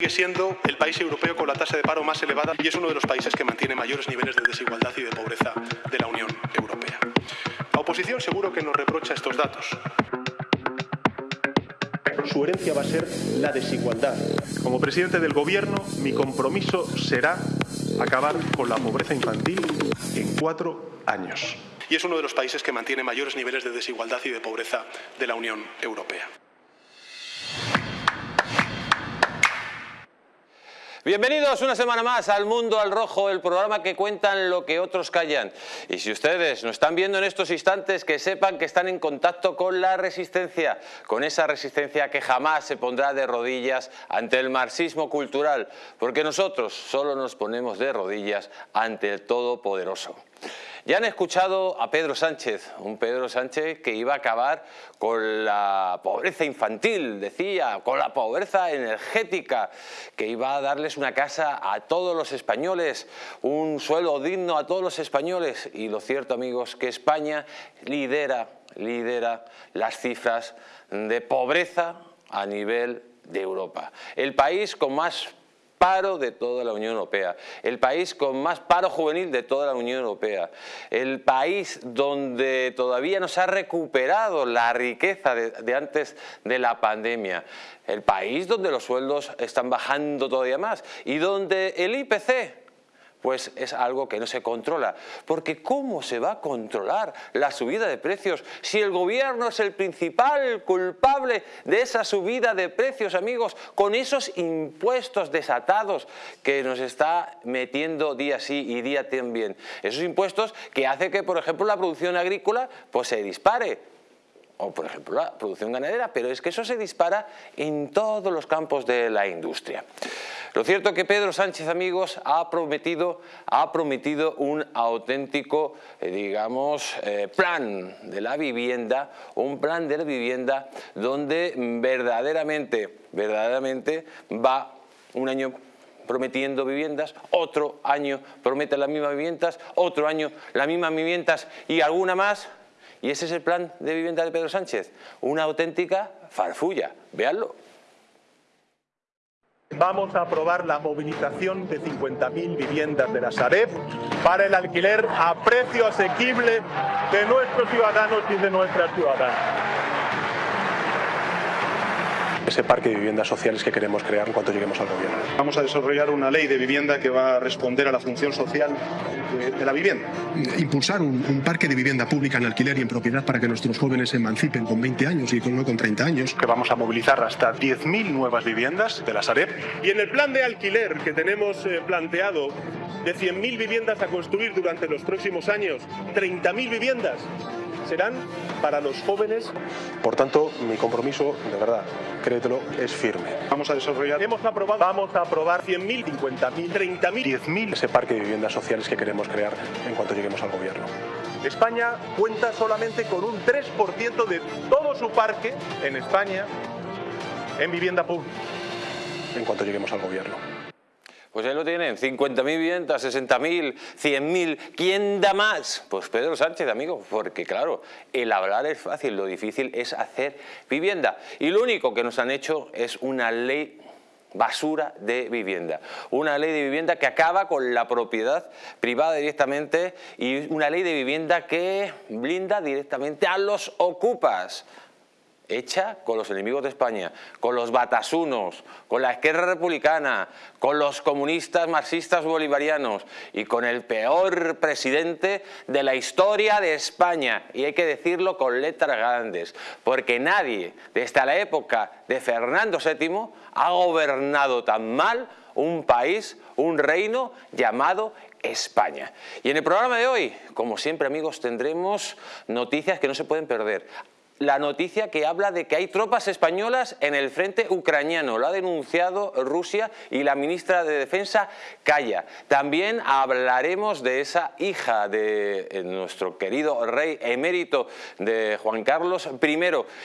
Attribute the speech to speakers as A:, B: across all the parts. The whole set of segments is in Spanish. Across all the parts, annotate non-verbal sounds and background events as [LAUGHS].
A: Sigue siendo el país europeo con la tasa de paro más elevada y es uno de los países que mantiene mayores niveles de desigualdad y de pobreza de la Unión Europea. La oposición seguro que nos reprocha estos datos. Su herencia va a ser la desigualdad. Como presidente del Gobierno, mi compromiso será acabar con la pobreza infantil en cuatro años. Y es uno de los países que mantiene mayores niveles de desigualdad y de pobreza de la Unión Europea.
B: Bienvenidos una semana más al Mundo al Rojo, el programa que cuentan lo que otros callan. Y si ustedes nos están viendo en estos instantes, que sepan que están en contacto con la resistencia, con esa resistencia que jamás se pondrá de rodillas ante el marxismo cultural, porque nosotros solo nos ponemos de rodillas ante el Todopoderoso. Ya han escuchado a Pedro Sánchez, un Pedro Sánchez que iba a acabar con la pobreza infantil, decía, con la pobreza energética, que iba a darles una casa a todos los españoles, un suelo digno a todos los españoles. Y lo cierto, amigos, que España lidera, lidera las cifras de pobreza a nivel de Europa. El país con más paro de toda la Unión Europea, el país con más paro juvenil de toda la Unión Europea, el país donde todavía no se ha recuperado la riqueza de, antes de la pandemia, el país donde los sueldos están bajando todavía más y donde el IPC pues es algo que no se controla. Porque ¿cómo se va a controlar la subida de precios si el gobierno es el principal culpable de esa subida de precios, amigos, con esos impuestos desatados que nos está metiendo día sí y día también? Esos impuestos que hace que, por ejemplo, la producción agrícola pues se dispare o por ejemplo la producción ganadera, pero es que eso se dispara en todos los campos de la industria. Lo cierto es que Pedro Sánchez, amigos, ha prometido, ha prometido un auténtico, eh, digamos, eh, plan de la vivienda, un plan de la vivienda donde verdaderamente, verdaderamente va un año prometiendo viviendas, otro año promete las mismas viviendas, otro año las mismas viviendas y alguna más y ese es el plan de vivienda de Pedro Sánchez, una auténtica farfulla, véanlo.
A: Vamos a aprobar la movilización de 50.000 viviendas de la Sareb para el alquiler a precio asequible de nuestros ciudadanos y de nuestras ciudadanas ese parque de viviendas sociales que queremos crear en cuanto lleguemos al gobierno. Vamos a desarrollar una ley de vivienda que va a responder a la función social de, de la vivienda.
C: Impulsar un, un, parque de vivienda pública en alquiler y en propiedad para que nuestros jóvenes se emancipen con 20 años y con, no con 30 años.
A: Que vamos a movilizar hasta 10.000 nuevas viviendas de la Sareb. Y en el plan de alquiler que tenemos eh, planteado de 100.000 viviendas a construir durante los próximos años, 30.000 viviendas serán para los jóvenes. Por tanto, mi compromiso, de verdad, créetelo, es firme. Vamos a desarrollar, hemos aprobado, vamos a aprobar 100.000, 50.000, 30.000, 10.000 ese parque de viviendas sociales que queremos crear en cuanto lleguemos al gobierno. España cuenta solamente con un 3% de todo su parque en España en vivienda pública. En cuanto lleguemos al gobierno.
B: Pues ahí lo tienen, 50.000 viviendas, 60.000, 100.000, ¿quién da más? Pues Pedro Sánchez, amigo, porque claro, el hablar es fácil, lo difícil es hacer vivienda. Y lo único que nos han hecho es una ley basura de vivienda. Una ley de vivienda que acaba con la propiedad privada directamente y una ley de vivienda que blinda directamente a los ocupas hecha con los enemigos de España, con los batasunos, con la izquierda republicana, con los comunistas marxistas bolivarianos y con el peor presidente de la historia de España. Y hay que decirlo con letras grandes, porque nadie desde la época de Fernando VII ha gobernado tan mal un país, un reino llamado España. Y en el programa de hoy, como siempre amigos, tendremos noticias que no se pueden perder la noticia que habla de que hay tropas españolas en el frente ucraniano. Lo ha denunciado Rusia y la ministra de Defensa calla. También hablaremos de esa hija de eh, nuestro querido rey emérito de Juan Carlos I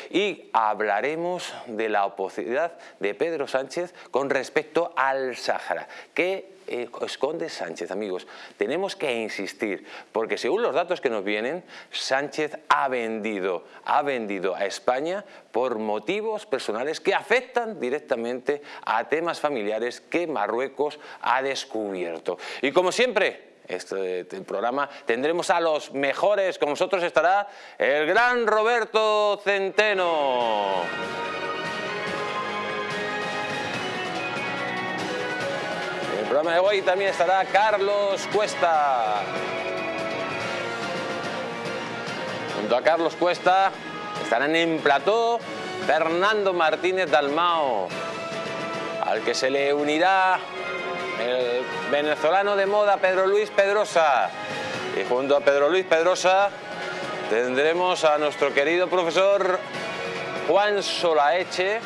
B: y hablaremos de la oposición de Pedro Sánchez con respecto al Sáhara. ¿Qué eh, esconde Sánchez, amigos? Tenemos que insistir, porque según los datos que nos vienen, Sánchez ha vendido, ha vendido a España por motivos personales que afectan directamente a temas familiares que Marruecos ha descubierto. Y como siempre, este, programa tendremos a los mejores, con nosotros estará el gran Roberto Centeno. Programa de hoy también estará Carlos Cuesta. Junto a Carlos Cuesta estarán en plató Fernando Martínez Dalmao, al que se le unirá el venezolano de moda Pedro Luis Pedrosa. Y junto a Pedro Luis Pedrosa tendremos a nuestro querido profesor Juan Solaeche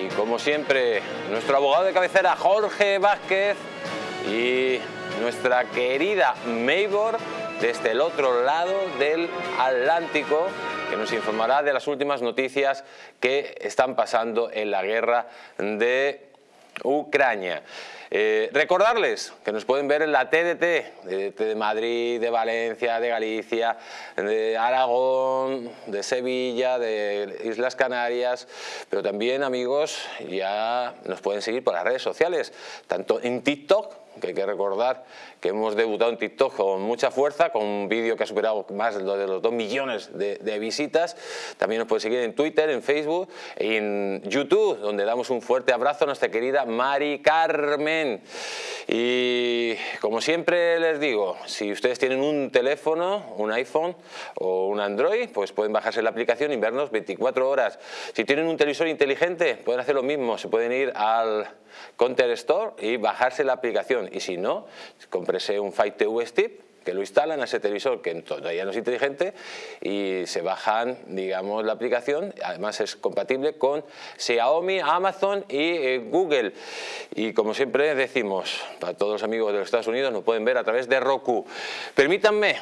B: y como siempre nuestro abogado de cabecera Jorge Vázquez y nuestra querida Maybor desde el otro lado del Atlántico que nos informará de las últimas noticias que están pasando en la guerra de Ucrania. Eh, recordarles que nos pueden ver en la TDT, de, Madrid, de Valencia, de Galicia, de Aragón, de Sevilla, de Islas Canarias, pero también amigos ya nos pueden seguir por las redes sociales, tanto en TikTok, que hay que recordar que hemos debutado en TikTok con mucha fuerza, con un vídeo que ha superado más de los 2 millones de, visitas. También nos puede seguir en Twitter, en Facebook, en YouTube, donde damos un fuerte abrazo a nuestra querida Mari Carmen. Y como siempre les digo, si ustedes tienen un teléfono, un iPhone o un Android, pues pueden bajarse la aplicación y vernos 24 horas. Si tienen un televisor inteligente, pueden hacer lo mismo, se pueden ir al Counter Store y bajarse la aplicación. Y si no, comprese un Fight TV Stick que lo instalan a ese televisor que todavía no es inteligente y se bajan, digamos, la aplicación. Además es compatible con Xiaomi, Amazon y eh, Google. Y como siempre decimos, para todos los amigos de los Estados Unidos nos pueden ver a través de Roku. Permítanme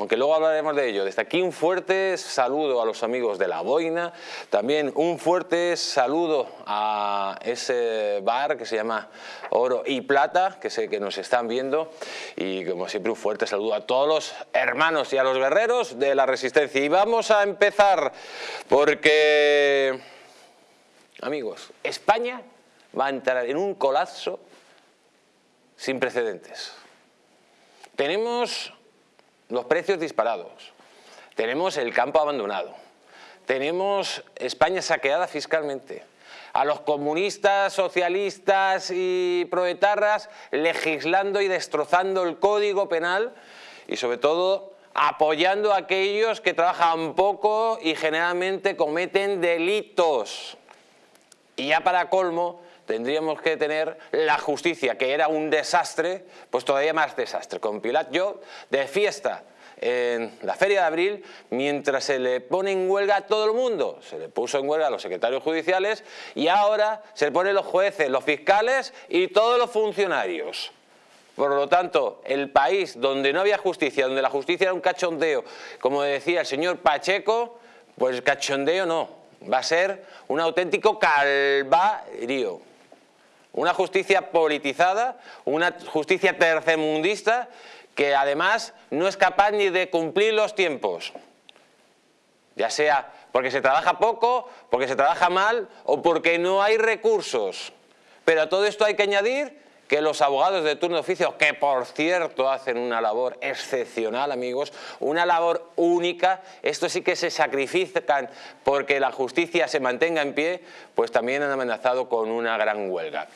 B: aunque luego hablaremos de ello. Desde aquí un fuerte saludo a los amigos de La Boina, también un fuerte saludo a ese bar que se llama Oro y Plata, que sé que nos están viendo, y como siempre un fuerte saludo a todos los hermanos y a los guerreros de la Resistencia. Y vamos a empezar porque, amigos, España va a entrar en un colapso sin precedentes. Tenemos los precios disparados, tenemos el campo abandonado, tenemos España saqueada fiscalmente, a los comunistas, socialistas y proetarras legislando y destrozando el código penal y sobre todo apoyando a aquellos que trabajan poco y generalmente cometen delitos. Y ya para colmo, tendríamos que tener la justicia, que era un desastre, pues todavía más desastre. Con Pilat yo de fiesta en la Feria de Abril, mientras se le pone en huelga a todo el mundo. Se le puso en huelga a los secretarios judiciales y ahora se le ponen los jueces, los fiscales y todos los funcionarios. Por lo tanto, el país donde no había justicia, donde la justicia era un cachondeo, como decía el señor Pacheco, pues cachondeo no, va a ser un auténtico calvario. Una justicia politizada, una justicia tercermundista que además no es capaz ni de cumplir los tiempos. Ya sea porque se trabaja poco, porque se trabaja mal o porque no hay recursos. Pero a todo esto hay que añadir que los abogados de turno de oficio, que por cierto hacen una labor excepcional, amigos, una labor única, esto sí que se sacrifican porque la justicia se mantenga en pie, pues también han amenazado con una gran huelga.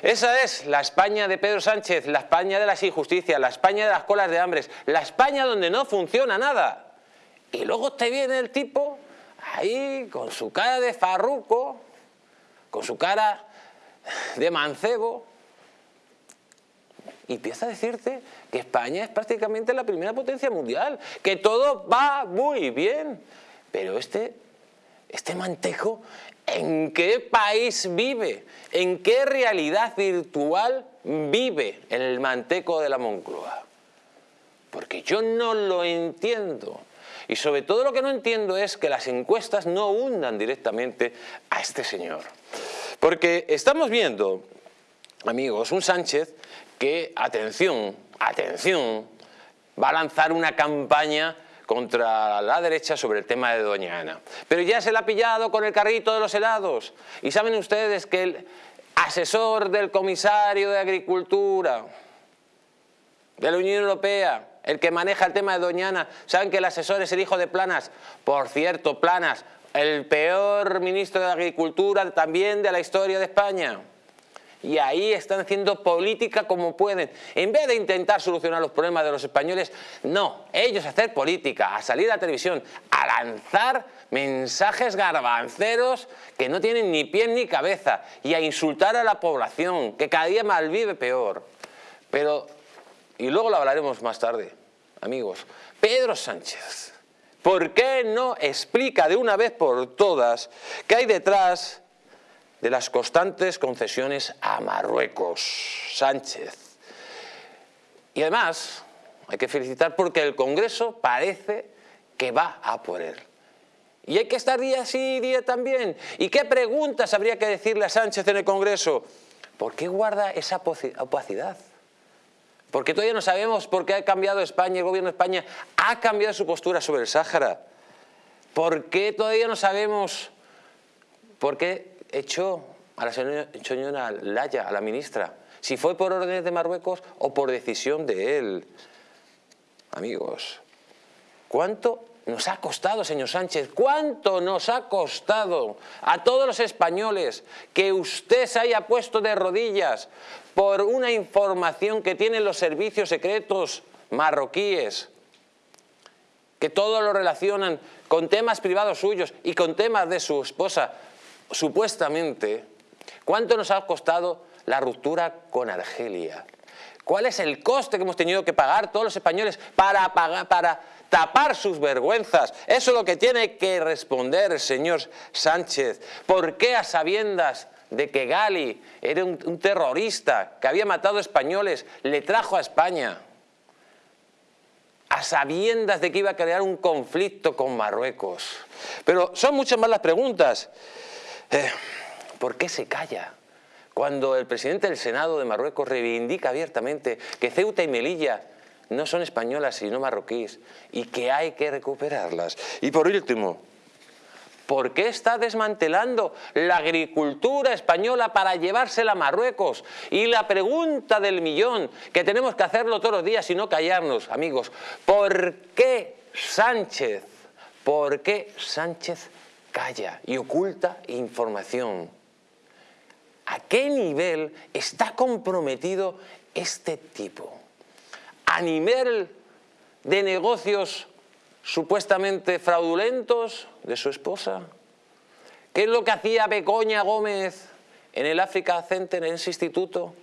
B: Esa es la España de Pedro Sánchez, la España de las injusticias, la España de las colas de hambres, la España donde no funciona nada. Y luego te viene el tipo ahí con su cara de farruco, con su cara de mancebo, y empieza a decirte que España es prácticamente la primera potencia mundial, que todo va muy bien. Pero este, este mantejo, ¿en qué país vive? ¿En qué realidad virtual vive el manteco de la Moncloa? Porque yo no lo entiendo. Y sobre todo lo que no entiendo es que las encuestas no hundan directamente a este señor. Porque estamos viendo amigos, un Sánchez que, atención, atención, va a lanzar una campaña contra la derecha sobre el tema de Doña Ana. Pero ya se la ha pillado con el carrito de los helados. Y saben ustedes que el asesor del comisario de Agricultura de la Unión Europea, el que maneja el tema de Doña Ana, saben que el asesor es el hijo de Planas. Por cierto, Planas, el peor ministro de Agricultura también de la historia de España y ahí están haciendo política como pueden. En vez de intentar solucionar los problemas de los españoles, no, ellos hacer política, a salir a la televisión, a lanzar mensajes garbanceros que no tienen ni pie ni cabeza y a insultar a la población, que cada día malvive peor. Pero, y luego lo hablaremos más tarde, amigos, Pedro Sánchez, ¿por qué no explica de una vez por todas qué hay detrás de las constantes concesiones a Marruecos, Sánchez. Y además, hay que felicitar porque el Congreso parece que va a por él. Y hay que estar día sí, día también. ¿Y qué preguntas habría que decirle a Sánchez en el Congreso? ¿Por qué guarda esa opacidad? Porque todavía no sabemos por qué ha cambiado España, el gobierno de España ha cambiado su postura sobre el Sáhara. ¿Por qué todavía no sabemos por qué echó a la señora Laya, a la ministra, si fue por órdenes de Marruecos o por decisión de él. Amigos, ¿cuánto nos ha costado, señor Sánchez? ¿Cuánto nos ha costado a todos los españoles que usted se haya puesto de rodillas por una información que tienen los servicios secretos marroquíes? que todo lo relacionan con temas privados suyos y con temas de su esposa, supuestamente, ¿cuánto nos ha costado la ruptura con Argelia? ¿Cuál es el coste que hemos tenido que pagar todos los españoles para, tapar sus vergüenzas? Eso es lo que tiene que responder el señor Sánchez. ¿Por qué a sabiendas de que Gali era un terrorista que había matado españoles, le trajo a España? a sabiendas de que iba a crear un conflicto con Marruecos. Pero son muchas más las preguntas. Eh, ¿Por qué se calla? Cuando el presidente del Senado de Marruecos reivindica abiertamente que Ceuta y Melilla no son españolas sino marroquíes y que hay que recuperarlas. Y por último, ¿por qué está desmantelando la agricultura española para llevársela a Marruecos? Y la pregunta del millón, que tenemos que hacerlo todos los días y no callarnos, amigos, ¿por qué Sánchez, por qué Sánchez calla y oculta información. ¿A qué nivel está comprometido este tipo? ¿A nivel de negocios supuestamente fraudulentos de su esposa? ¿Qué es lo que hacía Begoña Gómez en el Africa Center, en ese instituto?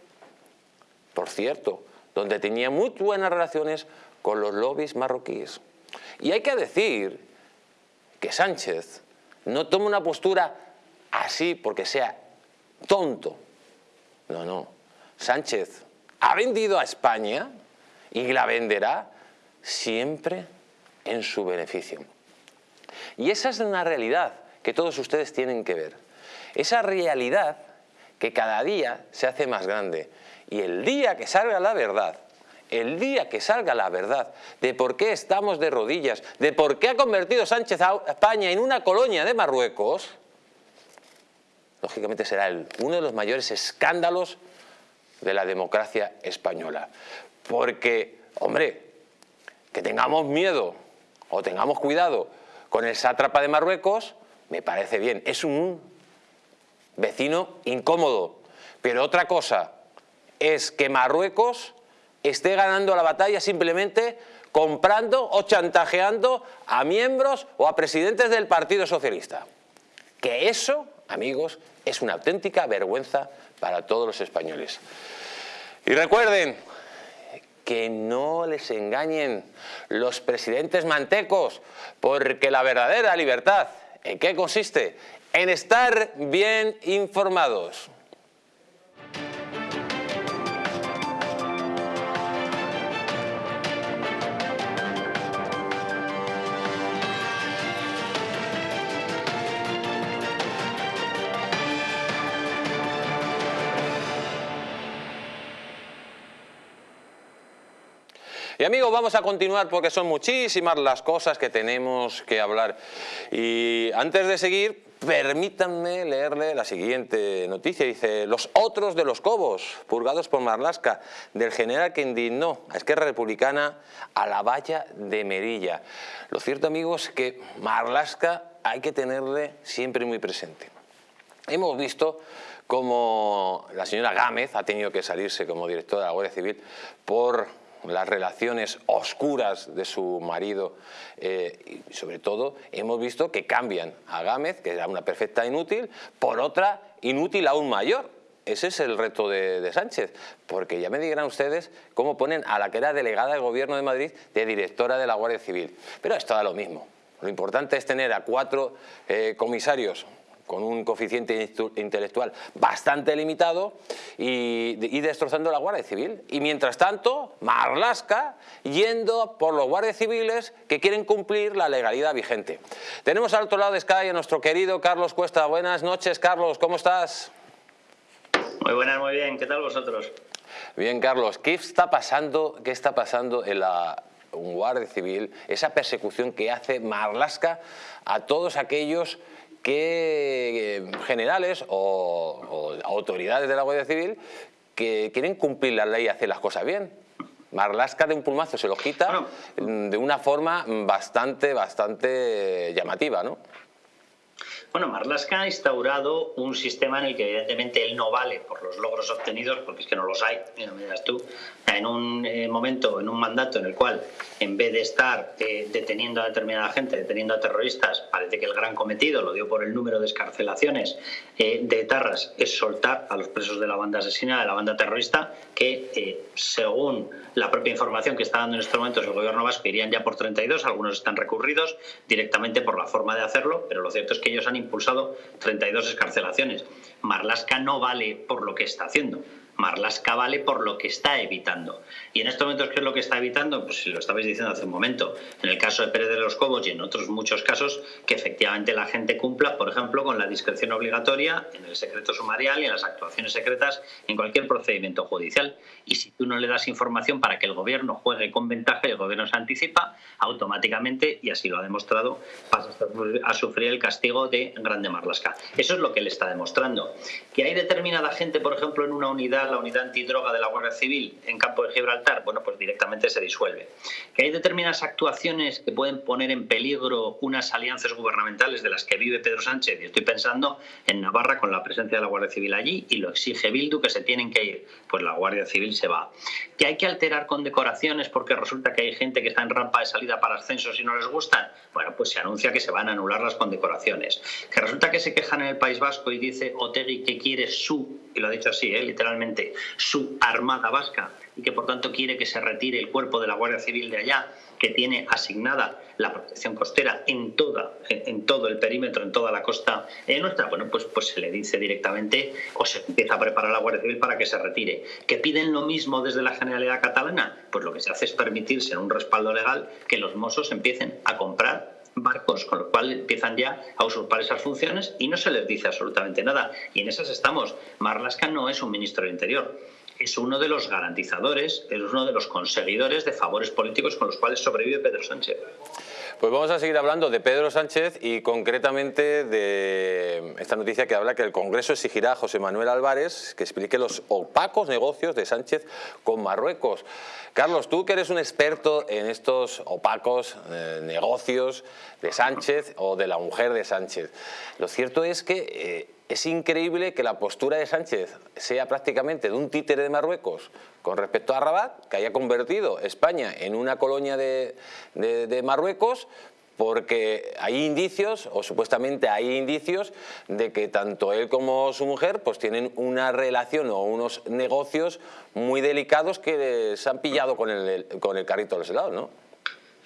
B: Por cierto, donde tenía muy buenas relaciones con los lobbies marroquíes. Y hay que decir que Sánchez no toma una postura así porque sea tonto. No, no. Sánchez ha vendido a España y la venderá siempre en su beneficio. Y esa es una realidad que todos ustedes tienen que ver. Esa realidad que cada día se hace más grande. Y el día que salga la verdad, el día que salga la verdad de por qué estamos de rodillas, de por qué ha convertido Sánchez a España en una colonia de Marruecos, lógicamente será uno de los mayores escándalos de la democracia española. Porque, hombre, que tengamos miedo o tengamos cuidado con el sátrapa de Marruecos, me parece bien. Es un vecino incómodo. Pero otra cosa es que Marruecos esté ganando la batalla simplemente comprando o chantajeando a miembros o a presidentes del Partido Socialista. Que eso, amigos, es una auténtica vergüenza para todos los españoles. Y recuerden que no les engañen los presidentes mantecos, porque la verdadera libertad, ¿en qué consiste? En estar bien informados. Amigos, vamos a continuar porque son muchísimas las cosas que tenemos que hablar. Y antes de seguir, permítanme leerle la siguiente noticia. Dice, los otros de los Cobos, purgados por Marlasca, del general que indignó a Esquerra Republicana a la valla de Merilla. Lo cierto, amigos, es que Marlasca hay que tenerle siempre muy presente. Hemos visto cómo la señora Gámez ha tenido que salirse como directora de la Guardia Civil por las relaciones oscuras de su marido eh, y sobre todo hemos visto que cambian a Gámez, que era una perfecta inútil, por otra inútil aún mayor. Ese es el reto de, Sánchez, porque ya me dirán ustedes cómo ponen a la que era delegada del Gobierno de Madrid de directora de la Guardia Civil. Pero esto da lo mismo. Lo importante es tener a cuatro eh, comisarios con un coeficiente intelectual bastante limitado y, destrozando la Guardia Civil. Y mientras tanto, Marlasca yendo por los guardias civiles que quieren cumplir la legalidad vigente. Tenemos al otro lado de Sky a nuestro querido Carlos Cuesta. Buenas noches, Carlos, ¿cómo estás?
D: Muy buenas, muy bien. ¿Qué tal vosotros?
B: Bien, Carlos, ¿qué está pasando, qué está pasando en la Guardia Civil, esa persecución que hace Marlasca a todos aquellos que eh, generales o, autoridades de la Guardia Civil que quieren cumplir la ley y hacer las cosas bien. Marlasca de un pulmazo se los quita de una forma bastante, bastante llamativa, ¿no?
D: Bueno, Marlaska ha instaurado un sistema en el que evidentemente él no vale por los logros obtenidos, porque es que no los hay, mira, me tú, en un eh, momento, en un mandato en el cual, en vez de estar eh, deteniendo a determinada gente, deteniendo a terroristas, parece que el gran cometido, lo dio por el número de escarcelaciones eh, de etarras, es soltar a los presos de la banda asesina, de la banda terrorista, que según la propia información que está dando en estos momentos el gobierno vasco, irían ya por 32, algunos están recurridos directamente por la forma de hacerlo, pero lo cierto es que ellos han impulsado 32 escarcelaciones. Marlaska no vale por lo que está haciendo. Marlaska vale por lo que está evitando. Y en estos momentos, ¿qué es lo que está evitando? Pues lo estabais diciendo hace un momento, en el caso de Pérez de los Cobos y en otros muchos casos, que efectivamente la gente cumpla, por ejemplo, con la discreción obligatoria en el secreto sumarial y en las actuaciones secretas en cualquier procedimiento judicial. Y si tú no le das información para que el gobierno juegue con ventaja y el gobierno se anticipa, automáticamente, y así lo ha demostrado, pasa a sufrir el castigo de Grande Marlaska. Eso es lo que le está demostrando. Que hay determinada gente, por ejemplo, en una unidad la unidad antidroga de la Guardia Civil en campo de Gibraltar, bueno, pues directamente se disuelve. Que hay determinadas actuaciones que pueden poner en peligro unas alianzas gubernamentales de las que vive Pedro Sánchez, y estoy pensando en Navarra con la presencia de la Guardia Civil allí, y lo exige Bildu que se tienen que ir, pues la Guardia Civil se va. Que hay que alterar condecoraciones porque resulta que hay gente que está en rampa de salida para ascensos y no les gustan, bueno, pues se anuncia que se van a anular las condecoraciones. Que resulta que se quejan en el País Vasco y dice Otegui que quiere su, y lo ha dicho así, ¿eh? literalmente, su armada vasca y que por tanto quiere que se retire el cuerpo de la Guardia Civil de allá, que tiene asignada la protección costera en toda en todo el perímetro, en toda la costa eh, nuestra, bueno, pues, pues se le dice directamente o se empieza a preparar la Guardia Civil para que se retire. ¿Que piden lo mismo desde la Generalidad Catalana? Pues lo que se hace es permitirse en un respaldo legal que los mozos empiecen a comprar barcos, con lo cual empiezan ya a usurpar esas funciones y no se les dice absolutamente nada. Y en esas estamos. Marlaska no es un ministro del Interior, es uno de los garantizadores, es uno de los conseguidores de favores políticos con los cuales sobrevive Pedro Sánchez.
B: Pues vamos a seguir hablando de Pedro Sánchez y concretamente de esta noticia que habla que el Congreso exigirá a José Manuel Álvarez que explique los opacos negocios de Sánchez con Marruecos. Carlos, tú que eres un experto en estos opacos eh, negocios de Sánchez o de la mujer de Sánchez, lo cierto es que... Eh, es increíble que la postura de Sánchez sea prácticamente de un títere de Marruecos con respecto a Rabat, que haya convertido España en una colonia de, Marruecos, porque hay indicios, o supuestamente hay indicios, de que tanto él como su mujer pues tienen una relación o unos negocios muy delicados que se han pillado con el, con el carrito de los ¿no?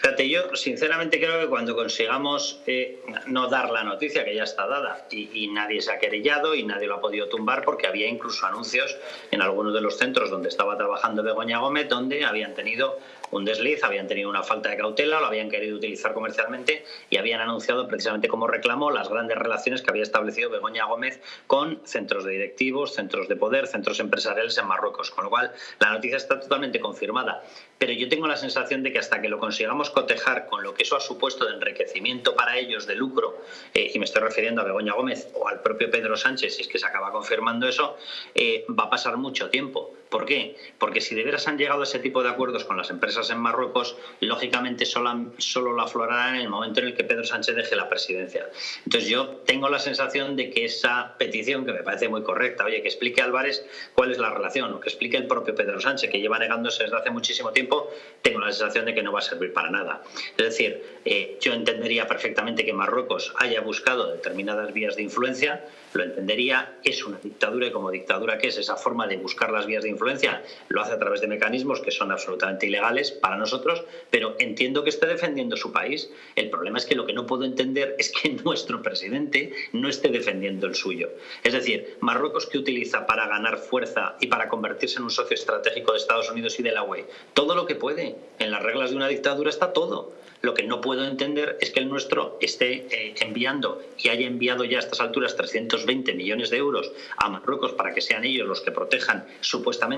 D: Fíjate, yo sinceramente creo que cuando consigamos eh, no dar la noticia, que ya está dada, y, nadie se ha querellado y nadie lo ha podido tumbar, porque había incluso anuncios en algunos de los centros donde estaba trabajando Begoña Gómez, donde habían tenido un desliz, habían tenido una falta de cautela, lo habían querido utilizar comercialmente y habían anunciado precisamente como reclamo las grandes relaciones que había establecido Begoña Gómez con centros de directivos, centros de poder, centros empresariales en Marruecos. Con lo cual, la noticia está totalmente confirmada. Pero yo tengo la sensación de que hasta que lo consigamos cotejar con lo que eso ha supuesto de enriquecimiento para ellos, de lucro, eh, y me estoy refiriendo a Begoña Gómez o al propio Pedro Sánchez, si es que se acaba confirmando eso, eh, va a pasar mucho tiempo. ¿Por qué? Porque si de veras han llegado a ese tipo de acuerdos con las empresas en Marruecos, lógicamente solo, solo lo aflorarán en el momento en el que Pedro Sánchez deje la presidencia. Entonces yo tengo la sensación de que esa petición, que me parece muy correcta, oye, que explique Álvarez cuál es la relación, o que explique el propio Pedro Sánchez, que lleva negándose desde hace muchísimo tiempo, tengo la sensación de que no va a servir para nada. Es decir, eh, yo entendería perfectamente que Marruecos haya buscado determinadas vías de influencia, lo entendería, es una dictadura y como dictadura que es esa forma de buscar las vías de influencia, lo hace a través de mecanismos que son absolutamente ilegales para nosotros, pero entiendo que esté defendiendo su país. El problema es que lo que no puedo entender es que [LAUGHS] nuestro presidente no esté defendiendo el suyo. Es decir, Marruecos que utiliza para ganar fuerza y para convertirse en un socio estratégico de Estados Unidos y de la UE, todo lo que puede. En las reglas de una dictadura está todo. Lo que no puedo entender es que el nuestro esté eh, enviando y haya enviado ya a estas alturas 320 millones de euros a Marruecos para que sean ellos los que protejan supuestamente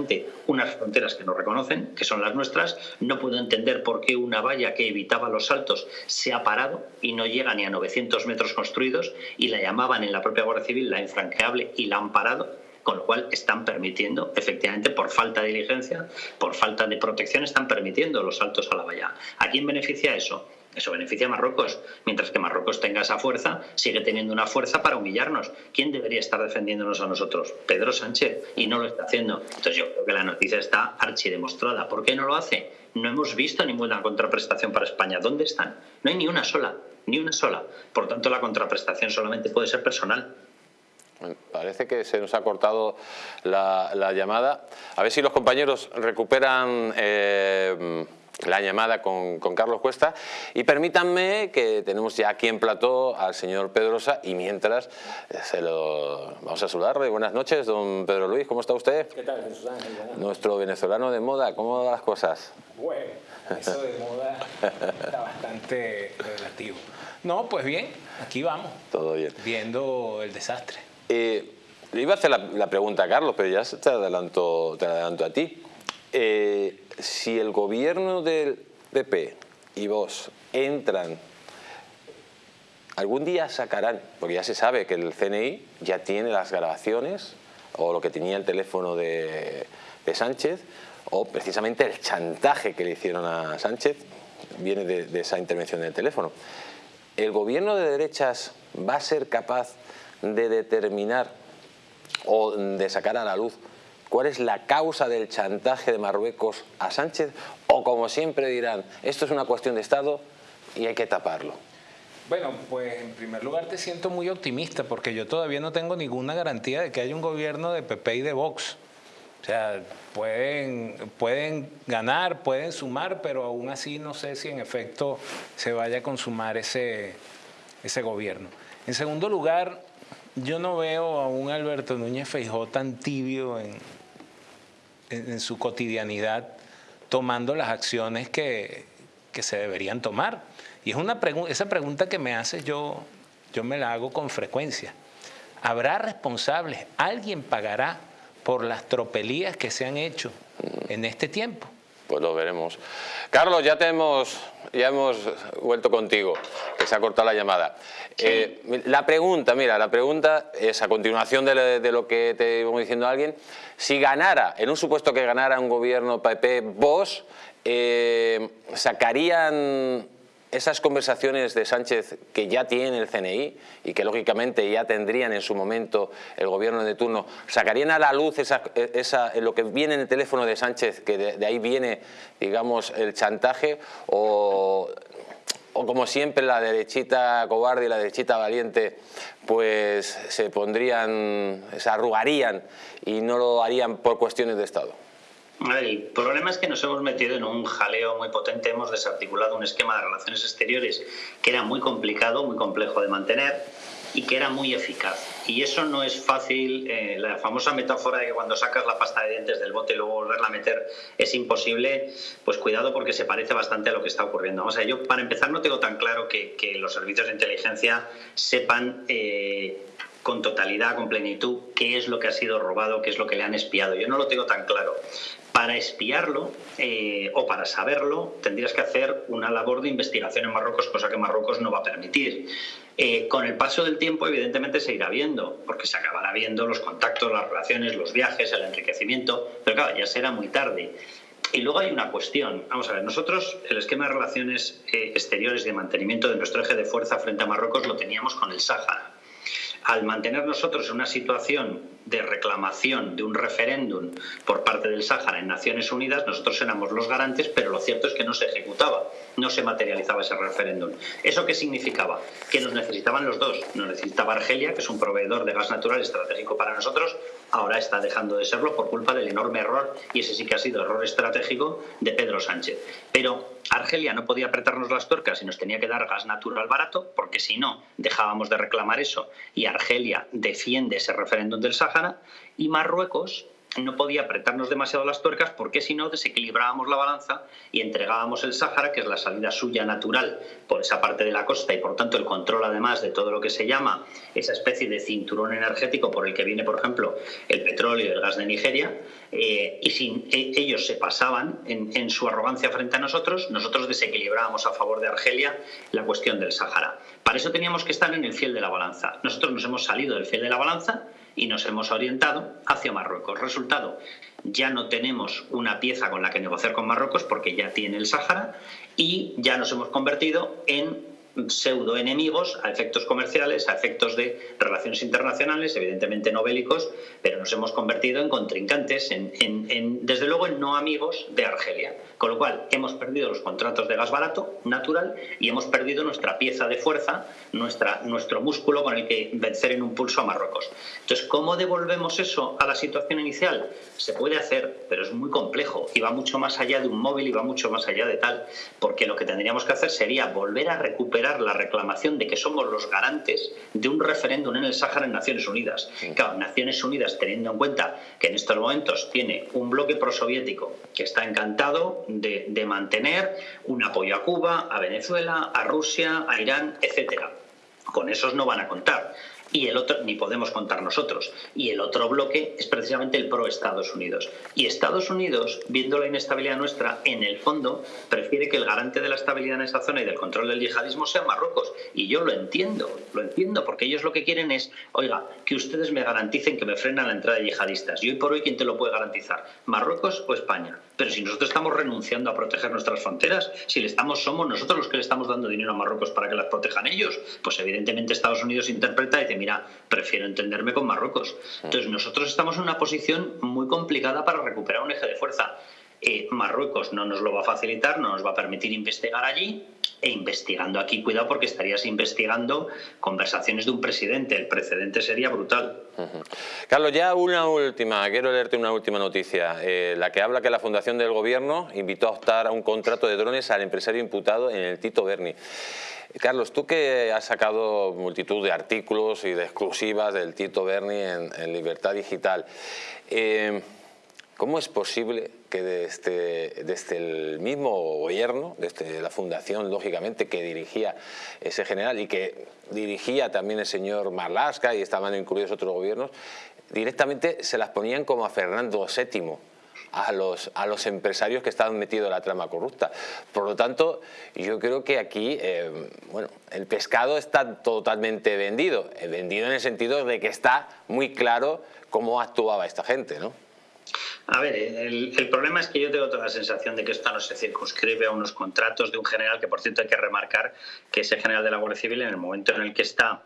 D: unas fronteras que no reconocen, que son las nuestras. No puedo entender por qué una valla que evitaba los saltos se ha parado y no llega ni a 900 metros construidos y la llamaban en la propia Guardia Civil la infranqueable y la han parado con lo cual están permitiendo, efectivamente, por falta de diligencia, por falta de protección, están permitiendo los saltos a la valla. ¿A quién beneficia eso? Eso beneficia a Marruecos. Mientras que Marruecos tenga esa fuerza, sigue teniendo una fuerza para humillarnos. ¿Quién debería estar defendiéndonos a nosotros? Pedro Sánchez. Y no lo está haciendo. Entonces yo creo que la noticia está archidemostrada. ¿Por qué no lo hace? No hemos visto ninguna contraprestación para España. ¿Dónde están? No hay ni una sola. Ni una sola. Por tanto, la contraprestación solamente puede ser personal.
B: Parece que se nos ha cortado la, llamada. A ver si los compañeros recuperan eh, la llamada con, Carlos Cuesta. Y permítanme que tenemos ya aquí en plató al señor Pedrosa y mientras eh, se lo vamos a saludarle. Buenas noches, don Pedro Luis, ¿cómo está usted?
E: ¿Qué tal, Ángel?
B: Nuestro venezolano de moda, ¿cómo van las cosas?
E: Bueno, eso de moda está bastante relativo. No, pues bien, aquí vamos.
B: Todo bien.
E: Viendo el desastre.
B: Eh, le iba a hacer la, pregunta a Carlos, pero ya te adelanto, te adelanto a ti. Eh, si el gobierno del PP y vos entran, algún día sacarán, porque ya se sabe que el CNI ya tiene las grabaciones o lo que tenía el teléfono de, Sánchez, o precisamente el chantaje que le hicieron a Sánchez viene de, de esa intervención del teléfono. ¿El gobierno de derechas va a ser capaz de determinar o de sacar a la luz cuál es la causa del chantaje de Marruecos a Sánchez o como siempre dirán, esto es una cuestión de Estado y hay que taparlo.
E: Bueno, pues en primer lugar te siento muy optimista porque yo todavía no tengo ninguna garantía de que haya un gobierno de PP y de Vox. O sea, pueden, pueden ganar, pueden sumar, pero aún así no sé si en efecto se vaya a consumar ese, ese gobierno. En segundo lugar, yo no veo a un Alberto Núñez Feijó tan tibio en, en, su cotidianidad tomando las acciones que, que, se deberían tomar. Y es una esa pregunta que me hace yo, yo me la hago con frecuencia. ¿Habrá responsables? ¿Alguien pagará por las tropelías que se han hecho en este tiempo?
B: Pues lo veremos. Carlos, ya te hemos, ya hemos vuelto contigo, que se ha cortado la llamada. Eh, la pregunta, mira, la pregunta es a continuación de, lo que te íbamos diciendo a alguien, si ganara, en un supuesto que ganara un gobierno PP, vos, eh, ¿sacarían esas conversaciones de Sánchez que ya tiene el CNI y que lógicamente ya tendrían en su momento el gobierno de turno, ¿sacarían a la luz esa, lo que viene en el teléfono de Sánchez, que de, ahí viene, digamos, el chantaje? O, o como siempre la derechita cobarde y la derechita valiente pues se pondrían, se arrugarían y no lo harían por cuestiones de Estado?
D: El problema es que nos hemos metido en un jaleo muy potente, hemos desarticulado un esquema de relaciones exteriores que era muy complicado, muy complejo de mantener y que era muy eficaz. Y eso no es fácil, eh, la famosa metáfora de que cuando sacas la pasta de dientes del bote y luego volverla a meter es imposible, pues cuidado porque se parece bastante a lo que está ocurriendo. O sea, yo para empezar no tengo tan claro que, los servicios de inteligencia sepan... Eh, con totalidad, con plenitud, qué es lo que ha sido robado, qué es lo que le han espiado. Yo no lo tengo tan claro. Para espiarlo eh, o para saberlo tendrías que hacer una labor de investigación en Marruecos, cosa que Marruecos no va a permitir. Eh, con el paso del tiempo, evidentemente, se irá viendo, porque se acabará viendo los contactos, las relaciones, los viajes, el enriquecimiento, pero claro, ya será muy tarde. Y luego hay una cuestión. Vamos a ver, nosotros el esquema de relaciones eh, exteriores y de mantenimiento de nuestro eje de fuerza frente a Marruecos lo teníamos con el Sáhara al mantener nosotros en una situación de reclamación de un referéndum por parte del Sáhara en Naciones Unidas, nosotros éramos los garantes, pero lo cierto es que no se ejecutaba, no se materializaba ese referéndum. ¿Eso qué significaba? Que nos necesitaban los dos. Nos necesitaba Argelia, que es un proveedor de gas natural estratégico para nosotros, ahora está dejando de serlo por culpa del enorme error, y ese sí que ha sido error estratégico, de Pedro Sánchez. Pero Argelia no podía apretarnos las tuercas y nos tenía que dar gas natural barato, porque si no, dejábamos de reclamar eso, y Argelia defiende ese referéndum del Sáhara, y Marruecos no podía apretarnos demasiado las tuercas porque si no desequilibrábamos la balanza y entregábamos el Sáhara, que es la salida suya natural por esa parte de la costa y por tanto el control además de todo lo que se llama esa especie de cinturón energético por el que viene, por ejemplo, el petróleo y el gas de Nigeria, eh, y si e, ellos se pasaban en, en su arrogancia frente a nosotros, nosotros desequilibrábamos a favor de Argelia la cuestión del Sáhara. Para eso teníamos que estar en el fiel de la balanza. Nosotros nos hemos salido del fiel de la balanza y nos hemos orientado hacia Marruecos. Resultado, ya no tenemos una pieza con la que negociar con Marruecos porque ya tiene el Sáhara y ya nos hemos convertido en pseudo enemigos a efectos comerciales, a efectos de relaciones internacionales, evidentemente no bélicos, pero nos hemos convertido en contrincantes, en, desde luego en no amigos de Argelia. Con lo cual hemos perdido los contratos de gas barato, natural, y hemos perdido nuestra pieza de fuerza, nuestra, nuestro músculo con el que vencer en un pulso a Marruecos. Entonces, ¿cómo devolvemos eso a la situación inicial? Se puede hacer, pero es muy complejo y va mucho más allá de un móvil y va mucho más allá de tal, porque lo que tendríamos que hacer sería volver a recuperar la reclamación de que somos los garantes de un referéndum en el Sáhara en Naciones Unidas. Claro, Naciones Unidas, teniendo en cuenta que en estos momentos tiene un bloque prosoviético que está encantado de, de mantener un apoyo a Cuba, a Venezuela, a Rusia, a Irán, etcétera. Con esos no van a contar y el otro, ni podemos contar nosotros. Y el otro bloque es precisamente el pro Estados Unidos. Y Estados Unidos, viendo la inestabilidad nuestra, en el fondo prefiere que el garante de la estabilidad en esa zona y del control del yihadismo sea Marruecos. Y yo lo entiendo, lo entiendo, porque ellos lo que quieren es, oiga, que ustedes me garanticen que me frenan la entrada de yihadistas. Y hoy por hoy, ¿quién te lo puede garantizar? ¿Marruecos o España? Pero si nosotros estamos renunciando a proteger nuestras fronteras, si le estamos, somos nosotros los que le estamos dando dinero a Marruecos para que las protejan ellos, pues evidentemente Estados Unidos interpreta y dice, mira, prefiero entenderme con Marruecos. Entonces nosotros estamos en una posición muy complicada para recuperar un eje de fuerza. Eh, Marruecos no nos lo va a facilitar, no nos va a permitir investigar allí e investigando aquí, cuidado porque estarías investigando conversaciones de un presidente, el precedente sería brutal.
B: Carlos, ya una última, quiero leerte una última noticia, eh, la que habla que la Fundación del Gobierno invitó a optar a un contrato de drones al empresario imputado en el Tito Berni. Carlos, tú que has sacado multitud de artículos y de exclusivas del Tito Berni en, Libertad Digital, eh, ¿Cómo es posible que desde, desde, el mismo gobierno, desde la fundación, lógicamente, que dirigía ese general y que dirigía también el señor Marlaska y estaban incluidos otros gobiernos, directamente se las ponían como a Fernando VII, a los, a los empresarios que estaban metidos en la trama corrupta. Por lo tanto, yo creo que aquí, eh, bueno, el pescado está totalmente vendido, eh, vendido en el sentido de que está muy claro cómo actuaba esta gente, ¿no?
D: A ver, el, problema es que yo tengo toda la sensación de que esto no se circunscribe a unos contratos de un general, que por cierto hay que remarcar que ese general de la Guardia Civil en el momento en el que está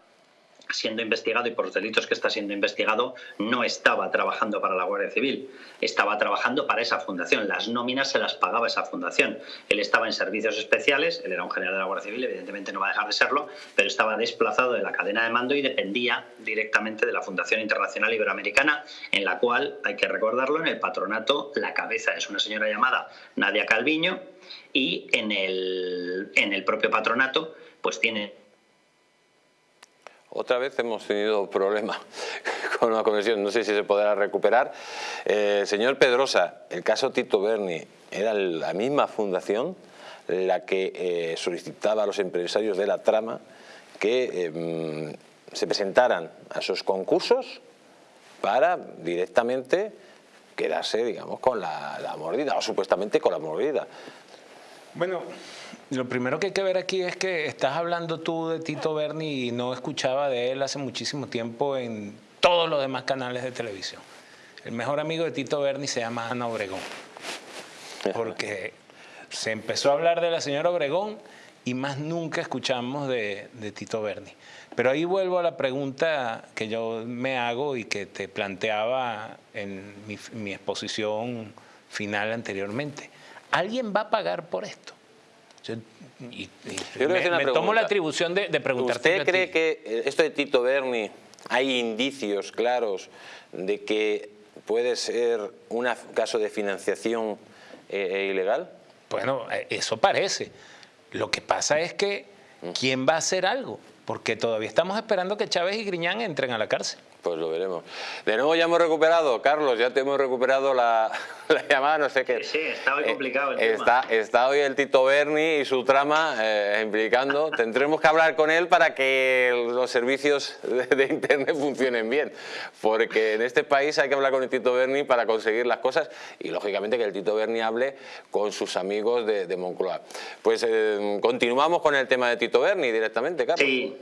D: siendo investigado y por los delitos que está siendo investigado, no estaba trabajando para la Guardia Civil, estaba trabajando para esa fundación. Las nóminas se las pagaba esa fundación. Él estaba en servicios especiales, él era un general de la Guardia Civil, evidentemente no va a dejar de serlo, pero estaba desplazado de la cadena de mando y dependía directamente de la Fundación Internacional Iberoamericana, en la cual, hay que recordarlo, en el patronato la cabeza es una señora llamada Nadia Calviño y en el, en el propio patronato pues tiene
B: otra vez hemos tenido problemas [LAUGHS] con la conexión, no sé si se podrá recuperar. Eh, señor Pedrosa, el caso Tito Berni, ¿era la misma fundación la que eh, solicitaba a los empresarios de la trama que em, se presentaran a esos concursos para directamente quedarse, digamos, con la, la mordida, o supuestamente con la mordida?
E: Bueno, lo primero que hay que ver aquí es que estás hablando tú de Tito Berni y no escuchaba de él hace muchísimo tiempo en todos los demás canales de televisión. El mejor amigo de Tito Berni se llama Ana Obregón. Porque se empezó a hablar de la señora Obregón y más nunca escuchamos de, Tito Berni. Pero ahí vuelvo a la pregunta que yo me hago y que te planteaba en mi, mi exposición final anteriormente. ¿Alguien va a pagar por esto? Y, me, tomo la atribución de, de preguntarte.
B: ¿Usted cree que esto de Tito Berni hay indicios claros de que puede ser un caso de financiación eh, eh, ilegal?
E: Bueno, eh, eso parece. Lo que pasa es que mm. ¿quién va a hacer algo? Porque todavía estamos esperando que Chávez y Griñán entren a la cárcel.
B: Pues lo veremos. De nuevo ya hemos recuperado, Carlos, ya te hemos recuperado la, [LAUGHS] llamada, no sé qué.
D: Sí, está hoy complicado el
B: está,
D: tema.
B: Está hoy el Tito Berni y su trama eh, implicando. [LAUGHS] Tendremos que hablar con él para que los servicios de, Internet funcionen bien, porque en este país hay que hablar con el Tito Berni para conseguir las cosas y lógicamente que el Tito Berni hable con sus amigos de, Moncloa. Pues eh, continuamos con el tema de Tito Berni directamente, Carlos.
D: Sí.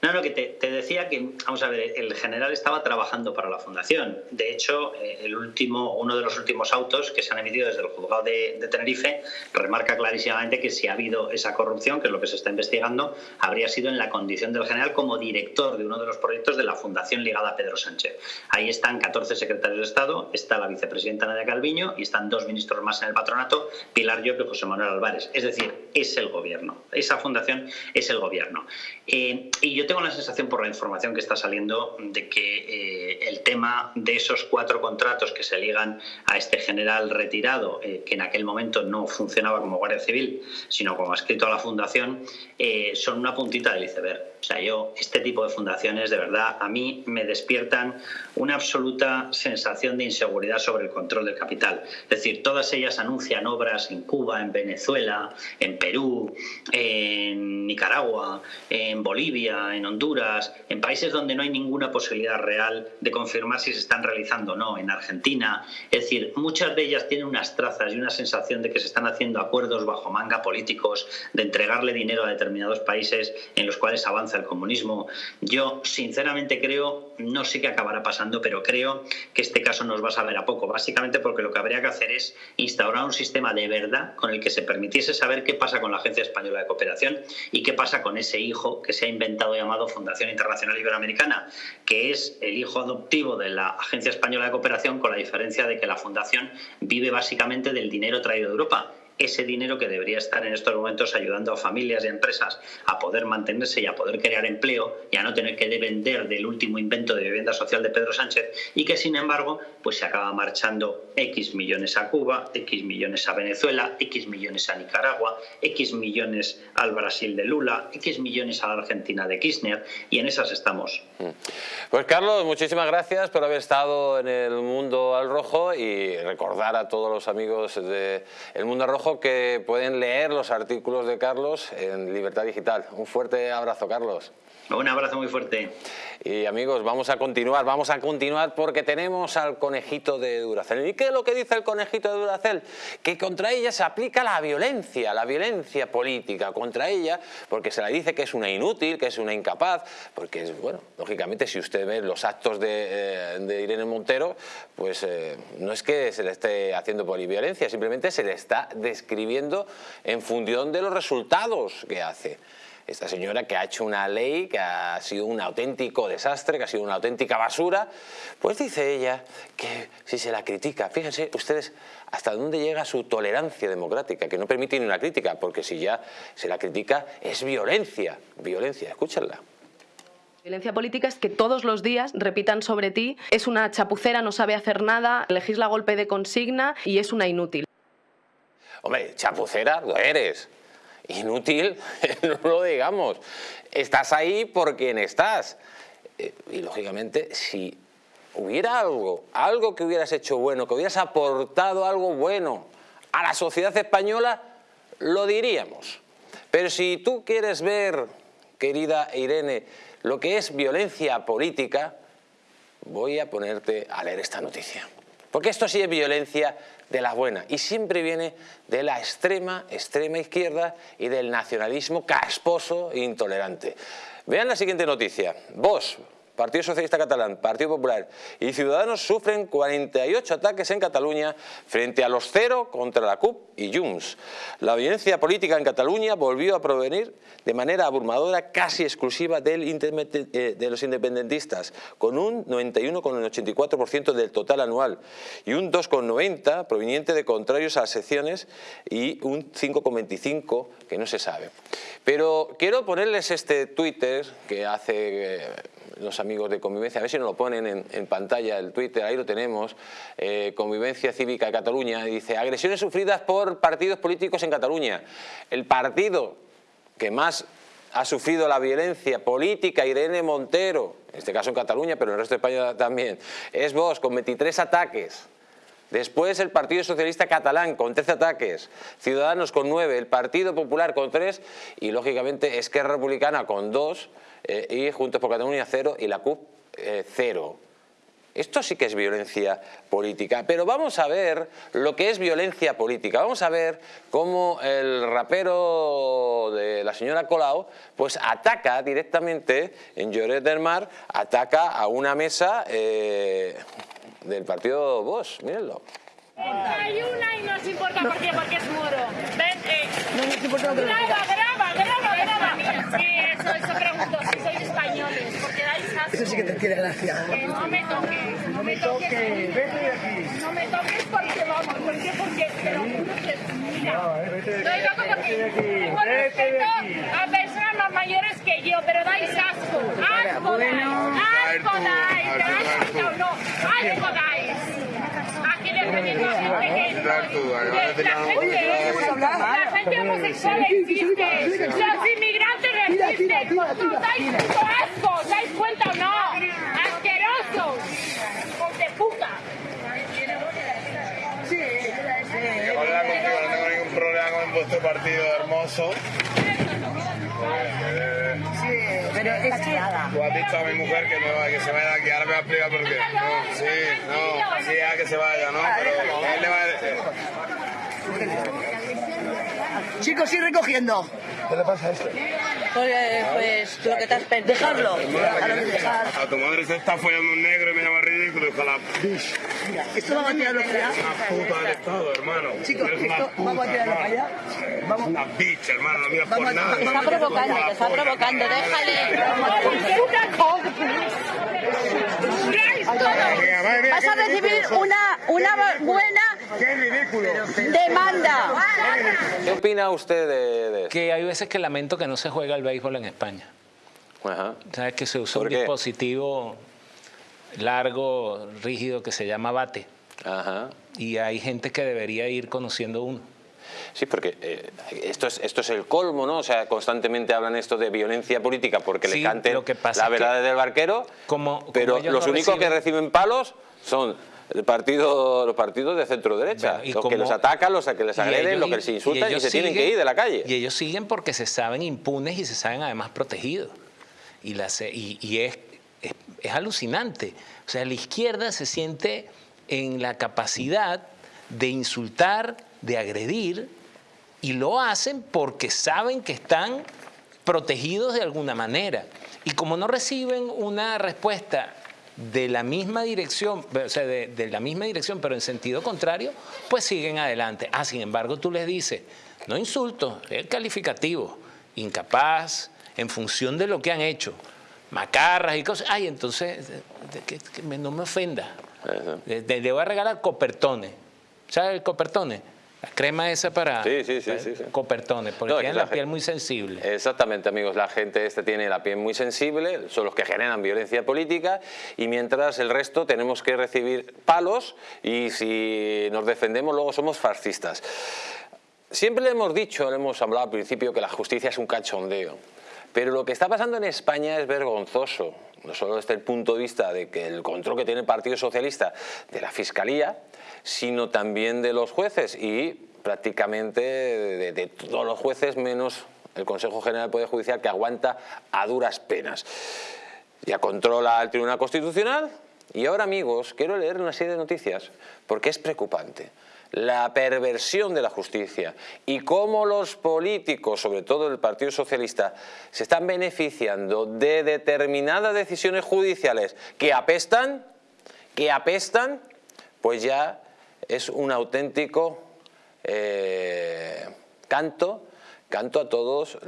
D: No, no, que te, decía que, vamos a ver, el general estaba trabajando para la fundación. De hecho, eh, el último, uno de los últimos autos que se han emitido desde el juzgado de, Tenerife remarca clarísimamente que si ha habido esa corrupción, que es lo que se está investigando, habría sido en la condición del general como director de uno de los proyectos de la fundación ligada a Pedro Sánchez. Ahí están 14 secretarios de Estado, está la vicepresidenta Nadia Calviño y están dos ministros más en el patronato, Pilar Llop y José Manuel Álvarez. Es decir, es el gobierno. Esa fundación es el gobierno. Eh, y yo tengo la sensación por la información que está saliendo de que eh, el tema de esos cuatro contratos que se ligan a este general retirado, eh, que en aquel momento no funcionaba como Guardia Civil, sino como escrito a la Fundación, eh, son una puntita del iceberg. O sea, yo, este tipo de fundaciones, de verdad, a mí me despiertan una absoluta sensación de inseguridad sobre el control del capital. Es decir, todas ellas anuncian obras en Cuba, en Venezuela, en Perú, en Nicaragua, en Bolivia, en Honduras, en países donde no hay ninguna posibilidad real de confirmar si se están realizando o no, en Argentina. Es decir, muchas de ellas tienen unas trazas y una sensación de que se están haciendo acuerdos bajo manga políticos, de entregarle dinero a determinados países en los cuales avanza el comunismo. Yo, sinceramente, creo, no sé qué acabará pasando, pero creo que este caso nos va a saber a poco, básicamente porque lo que habría que hacer es instaurar un sistema de verdad con el que se permitiese saber qué pasa con la Agencia Española de Cooperación y qué pasa con ese hijo que se ha inventado llamado Fundación Internacional Iberoamericana, que es el hijo adoptivo de la Agencia Española de Cooperación, con la diferencia de que la Fundación vive básicamente del dinero traído de Europa ese dinero que debería estar en estos momentos ayudando a familias y empresas a poder mantenerse y a poder crear empleo y a no tener que depender del último invento de vivienda social de Pedro Sánchez y que sin embargo pues se acaba marchando X millones a Cuba, X millones a Venezuela, X millones a Nicaragua, X millones al Brasil de Lula, X millones a la Argentina de Kirchner y en esas estamos. Mm.
B: Pues Carlos, muchísimas gracias por haber estado en el Mundo al Rojo y recordar a todos los amigos del Mundo al Rojo que pueden leer los artículos de Carlos en Libertad Digital. Un fuerte abrazo, Carlos.
D: Un abrazo muy fuerte.
B: Y amigos, vamos a continuar, vamos a continuar porque tenemos al conejito de Duracel. ¿Y qué es lo que dice el conejito de Duracel? Que contra ella se aplica la violencia, la violencia política contra ella, porque se le dice que es una inútil, que es una incapaz, porque, bueno, lógicamente si usted ve los actos de, eh, Irene Montero, pues eh, no es que se le esté haciendo violencia, simplemente se le está describiendo en función de los resultados que hace. Esta señora que ha hecho una ley que ha sido un auténtico desastre, que ha sido una auténtica basura, pues dice ella que si se la critica, fíjense ustedes hasta dónde llega su tolerancia democrática, que no permite ni una crítica, porque si ya se la critica es violencia, violencia, escúchenla.
F: Violencia política es que todos los días repitan sobre ti, es una chapucera, no sabe hacer nada, legisla golpe de consigna y es una inútil.
B: Hombre, chapucera lo eres. Inútil, [LAUGHS] no lo digamos. Estás ahí por quien estás. Eh, y lógicamente, si hubiera algo, algo que hubieras hecho bueno, que hubieras aportado algo bueno a la sociedad española, lo diríamos. Pero si tú quieres ver, querida Irene, lo que es violencia política, voy a ponerte a leer esta noticia. Porque esto sí es violencia de la buena y siempre viene de la extrema, extrema izquierda y del nacionalismo casposo e intolerante. Vean la siguiente noticia. Vos, Partido Socialista Catalán, Partido Popular y Ciudadanos sufren 48 ataques en Cataluña frente a los cero contra la CUP y Junts. La violencia política en Cataluña volvió a provenir de manera abrumadora casi exclusiva eh, de los independentistas, con un 91,84% del total anual y un 2,90% proveniente de contrarios a las secciones y un 5,25% que no se sabe. Pero quiero ponerles este Twitter que hace... Los amigos de Convivencia, a ver si nos lo ponen en, pantalla el Twitter, ahí lo tenemos, eh, Convivencia Cívica de Cataluña, dice, agresiones sufridas por partidos políticos en Cataluña. El partido que más ha sufrido la violencia política, Irene Montero, en este caso en Cataluña, pero en el resto de España también, es vos, con 23 ataques. Después el Partido Socialista Catalán con 13 ataques, Ciudadanos con 9, el Partido Popular con 3 y lógicamente Esquerra Republicana con 2 eh, y Juntos por Cataluña 0 y la CUP 0. Eh, Esto sí que es violencia política, pero vamos a ver lo que es violencia política. Vamos a ver cómo el rapero de la señora Colau pues ataca directamente en Lloret del Mar, ataca a una mesa eh, del partido Vox, mírenlo.
G: Hay una y nos importa por qué, porque es moro. Ven, eh. No nos importa Sí, eso, eso pregunto, si sois españoles, porque dais asco.
H: Eso sí que te tiene gracia.
G: Que no me toques, no me toques. Vete de aquí. No me toques porque vamos, ¿por qué? Porque te lo juro que, mira. No, eh, vete de aquí. Vete de aquí. Con respeto a personas más mayores que yo, pero dais asco. Asco dais. Asco dais. ¿Te has no? Asco dais. La gente, homosexual existe. Los inmigrantes resisten. ¿Tú dais asco? ¿Dais cuenta o no? Asquerosos. Hijos de puta.
H: Sí,
I: sí. Hola contigo, no tengo ningún problema con vuestro partido hermoso.
H: Sí, pero es que...
I: Tú has dicho a mi mujer que, me, que se vaya aquí, ahora me va a explicar por qué. No, sí, no, sí, a que se vaya, ¿no? Pero él le va a decir.
H: Chicos, ir recogiendo.
I: ¿Qué le pasa a esto?
H: Pues, pues lo que te has perdido. Dejarlo.
I: A tu madre se está follando un negro y me llama ridículo, ojalá.
H: Mira, esto vamos a tirarlo para allá.
I: Una puta del Estado, hermano.
H: Chicos, esto vamos a tirarlo para allá.
I: Vamos. Una bitch, hermano, no miras por nada.
H: Está provocando, te está provocando, déjale. Vas a recibir una, una buena demanda.
B: ¿Qué opina usted de, de
E: Que hay veces que lamento que no se juega el béisbol en España.
B: Ajá.
E: ¿Sabes que se usa
B: ¿Por
E: un
B: qué?
E: dispositivo largo, rígido, que se llama bate?
B: Ajá.
E: Y hay gente que debería ir conociendo uno.
B: Sí, porque eh, esto, es, esto es el colmo, ¿no? O sea, constantemente hablan esto de violencia política porque
E: Sí,
B: le canten
E: lo que pasa
B: la
E: es que
B: verdad del barquero,
E: como-
B: pero los
E: no
B: únicos que
E: reciben
B: palos son el partido, los partidos de centro-derecha,
E: Bueno, y
B: los que
E: como-
B: los atacan, los que les agreden, los que les insultan y, se tienen que ir de la calle.
E: Y ellos siguen porque se saben impunes y se saben además protegidos. Y, la se- y, y es, es, es alucinante. O sea, la izquierda se siente en la capacidad de insultar, de agredir, y lo hacen porque saben que están protegidos de alguna manera. Y como no reciben una respuesta de la misma dirección, o sea, de, de la misma dirección, pero en sentido contrario, pues siguen adelante. Ah, sin embargo, tú les dices, no insulto, es calificativo, incapaz, en función de lo que han hecho, macarras y cosas, ay, entonces que, no me ofenda. Le, voy a regalar copertones. ¿Sabes el copertone? La crema esa para,
B: sí, sí, sí,
E: copertones, porque tienen la, piel muy sensible.
B: Exactamente, amigos. La gente este tiene la piel muy sensible, son los que generan violencia política y mientras el resto tenemos que recibir palos y si nos defendemos luego somos fascistas. Siempre le hemos dicho, le hemos hablado al principio que la justicia es un cachondeo. Pero lo que está pasando en España es vergonzoso, no solo desde el punto de vista de que el control que tiene el Partido Socialista de la Fiscalía, sino también de los jueces y prácticamente de, todos los jueces menos el Consejo General del Poder Judicial que aguanta a duras penas. Ya controla el Tribunal Constitucional. Y ahora amigos quiero leer una serie de noticias porque es preocupante la perversión de la justicia y cómo los políticos, sobre todo el Partido Socialista, se están beneficiando de determinadas decisiones judiciales que apestan, que apestan, pues ya es un auténtico eh, canto canto a todos,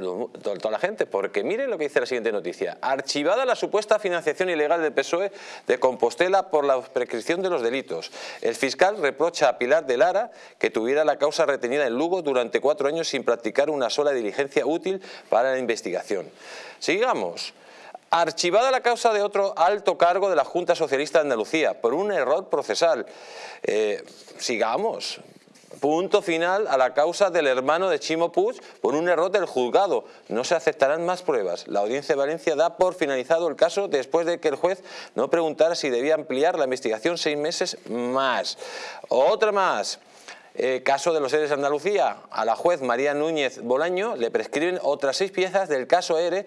B: toda la gente, porque miren lo que dice la siguiente noticia. Archivada la supuesta financiación ilegal del PSOE de Compostela por la prescripción de los delitos. El fiscal reprocha a Pilar de Lara que tuviera la causa retenida en Lugo durante cuatro años sin practicar una sola diligencia útil para la investigación. Sigamos. Archivada la causa de otro alto cargo de la Junta Socialista de Andalucía por un error procesal. Eh, sigamos. Punto final a la causa del hermano de Chimo Puig por un error del juzgado. No se aceptarán más pruebas. La Audiencia de Valencia da por finalizado el caso después de que el juez no preguntara si debía ampliar la investigación seis meses más. Otra más. Eh, caso de los seres de Andalucía, a la juez María Núñez Bolaño le prescriben otras seis piezas del caso ERE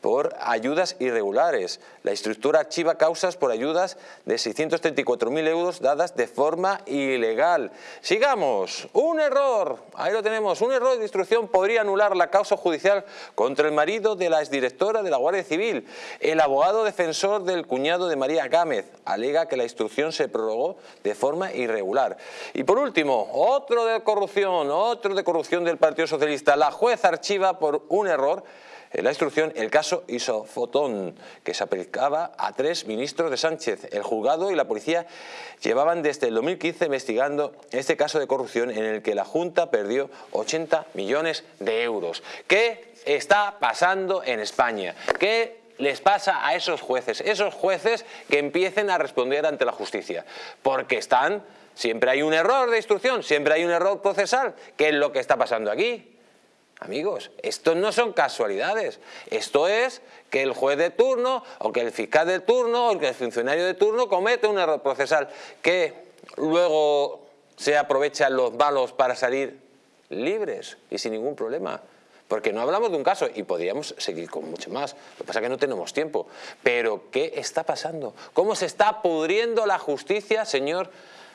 B: por ayudas irregulares. La instructora archiva causas por ayudas de 634.000 euros dadas de forma ilegal. Sigamos, un error, ahí lo tenemos, un error de instrucción podría anular la causa judicial contra el marido de la exdirectora de la Guardia Civil. El abogado defensor del cuñado de María Gámez alega que la instrucción se prorrogó de forma irregular. Y por último, otro de corrupción, otro de corrupción del Partido Socialista. La juez archiva por un error la instrucción el caso Isofotón, que se aplicaba a tres ministros de Sánchez. El juzgado y la policía llevaban desde el 2015 investigando este caso de corrupción en el que la Junta perdió 80 millones de euros. ¿Qué está pasando en España? ¿Qué les pasa a esos jueces? Esos jueces que empiecen a responder ante la justicia. Porque están... Siempre hay un error de instrucción, siempre hay un error procesal. ¿Qué es lo que está pasando aquí? Amigos, esto no son casualidades. Esto es que el juez de turno, o que el fiscal de turno, o que el funcionario de turno comete un error procesal que luego se aprovechan los malos para salir libres y sin ningún problema. Porque no hablamos de un caso y podríamos seguir con mucho más. Lo que pasa es que no tenemos tiempo. Pero, ¿qué está pasando? ¿Cómo se está pudriendo la justicia, señor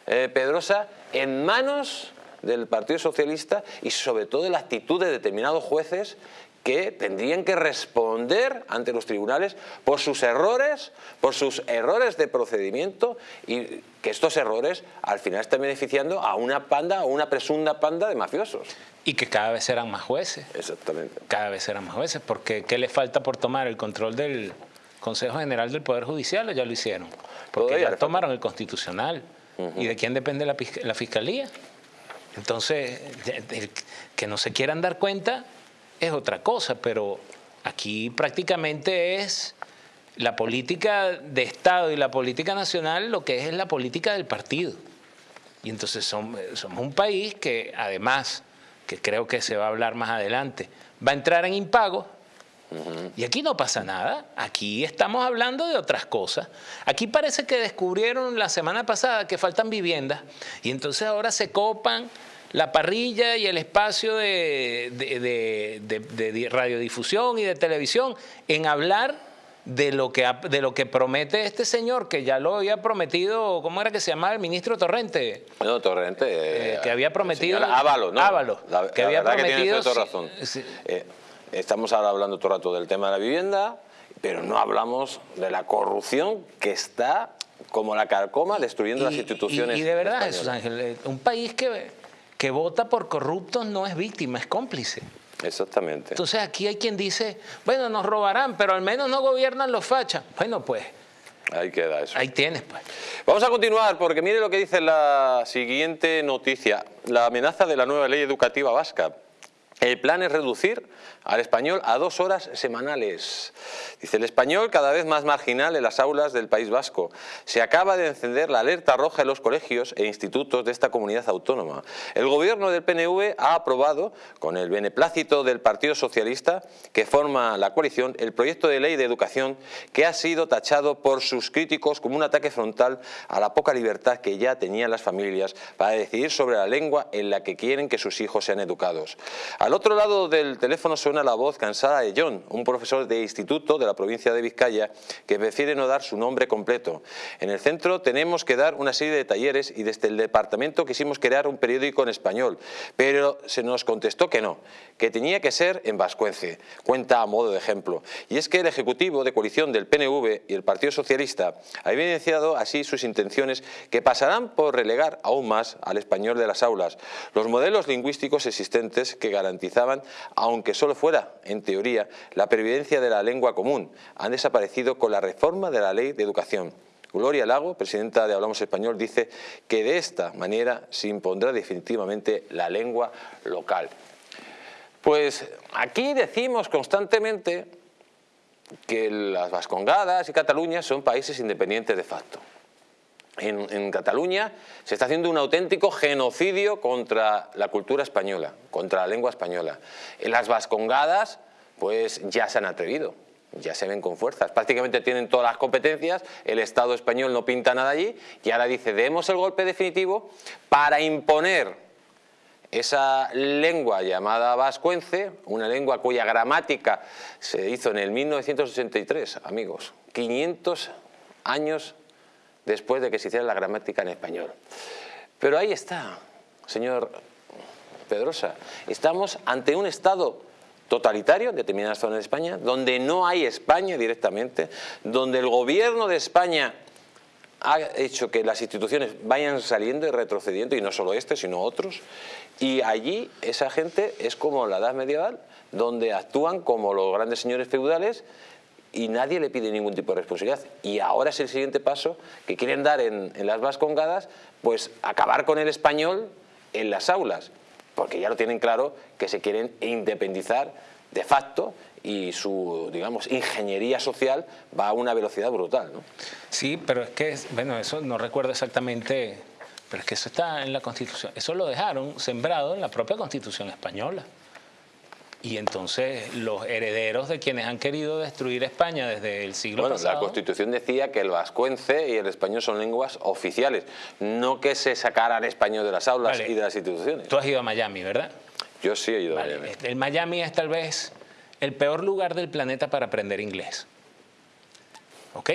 B: eh, Pedrosa, en manos del Partido Socialista y sobre todo de la actitud de determinados jueces que tendrían que responder ante los tribunales por sus errores, por sus errores de procedimiento y que estos errores al final están beneficiando a una panda o una presunta panda de mafiosos.
E: Y que cada vez serán más jueces.
B: Exactamente.
E: Cada vez serán más jueces, porque ¿qué les falta por tomar el control del Consejo General del Poder Judicial? Ya lo hicieron. Porque ya tomaron el Constitucional. ¿Y de quién depende la, la Fiscalía? Entonces, que no se quieran dar cuenta es otra cosa, pero aquí prácticamente es la política de Estado y la política nacional lo que es, la política del partido. Y entonces somos, un país que además, que creo que se va a hablar más adelante, va a entrar en Y aquí no pasa nada, aquí estamos hablando de otras cosas. Aquí parece que descubrieron la semana pasada que faltan viviendas y entonces ahora se copan la parrilla y el espacio de, de, radiodifusión y de televisión en hablar de lo, que, de lo que promete este señor, que ya lo había prometido, ¿cómo era que se llamaba el ministro Torrente?
B: No, Torrente.
E: Eh, que había prometido...
B: Ávalo, ¿no?
E: Ávalo.
B: que había prometido... Que razón. Eh, estamos ahora hablando todo el rato del tema de la vivienda, pero no hablamos de la corrupción que está como la carcoma destruyendo las instituciones.
E: Y, de verdad, Jesús Ángel, un país que que vota por corruptos no es víctima, es cómplice.
B: Exactamente.
E: Entonces aquí hay quien dice, bueno, nos robarán, pero al menos no gobiernan los fachas. Bueno, pues
B: Ahí queda eso.
E: ahí tienes, pues.
B: Vamos a continuar porque mire lo que dice la siguiente noticia. La amenaza de la nueva ley educativa vasca. El plan es reducir al español a dos horas semanales. Dice, el español cada vez más marginal en las aulas del País Vasco. Se acaba de encender la alerta roja en los colegios e institutos de esta comunidad autónoma. El gobierno del PNV ha aprobado, con el beneplácito del Partido Socialista, que forma la coalición, el proyecto de ley de educación que ha sido tachado por sus críticos como un ataque frontal a la poca libertad que ya tenían las familias para decidir sobre la lengua en la que quieren que sus hijos sean educados. Al otro lado del teléfono suena la voz cansada de John, un profesor de instituto de la provincia de Vizcaya que prefiere no dar su nombre completo. En el centro tenemos que dar una serie de talleres y desde el departamento quisimos crear un periódico en español, pero se nos contestó que no, que tenía que ser en vascuence, cuenta a modo de ejemplo. Y es que el Ejecutivo de coalición del PNV y el Partido Socialista ha evidenciado así sus intenciones que pasarán por relegar aún más al español de las aulas, los modelos lingüísticos existentes que aunque solo fuera en teoría, la pervivencia de la lengua común, han desaparecido con la reforma de la Ley de Educación. Gloria Lago, presidenta de Hablamos Español, dice que de esta manera se impondrá definitivamente la lengua local. Pues aquí decimos constantemente que las Vascongadas y Cataluña son países independientes de facto. En, Cataluña se está haciendo un auténtico genocidio contra la cultura española, contra la lengua española. Las Vascongadas, pues ya se han atrevido, ya se ven con fuerzas. Prácticamente tienen todas las competencias, el Estado español no pinta nada allí y ahora dice, demos el golpe definitivo para imponer esa lengua llamada vascuence, una lengua cuya gramática se hizo en el 1983, amigos, 500 años después de que se hiciera la gramática en español. Pero ahí está, señor Pedrosa, estamos ante un Estado totalitario en determinadas zonas de España, donde no hay España directamente, donde el gobierno de España ha hecho que las instituciones vayan saliendo y retrocediendo, y no solo este, sino otros, y allí esa gente es como la edad medieval, donde actúan como los grandes señores feudales y nadie le pide ningún tipo de responsabilidad. Y ahora es el siguiente paso que quieren dar en, las Vascongadas, pues acabar con el español en las aulas, porque ya lo tienen claro que se quieren independizar de facto y su, digamos, ingeniería social va a una velocidad brutal. ¿no?
E: Sí, pero es que, bueno, eso no recuerdo exactamente, pero es que eso está en la Constitución. Eso lo dejaron sembrado en la propia Constitución española. Y entonces los herederos de quienes han querido destruir España desde el siglo
B: bueno,
E: pasado...
B: la Constitución decía que el vascuence y el español son lenguas oficiales, no que se sacaran español de las aulas
E: Vale.
B: y de las instituciones.
E: Tú has ido a Miami, ¿verdad?
B: Yo sí he ido
E: Vale,
B: a Miami.
E: El Miami es tal vez el peor lugar del planeta para aprender inglés. ¿Ok?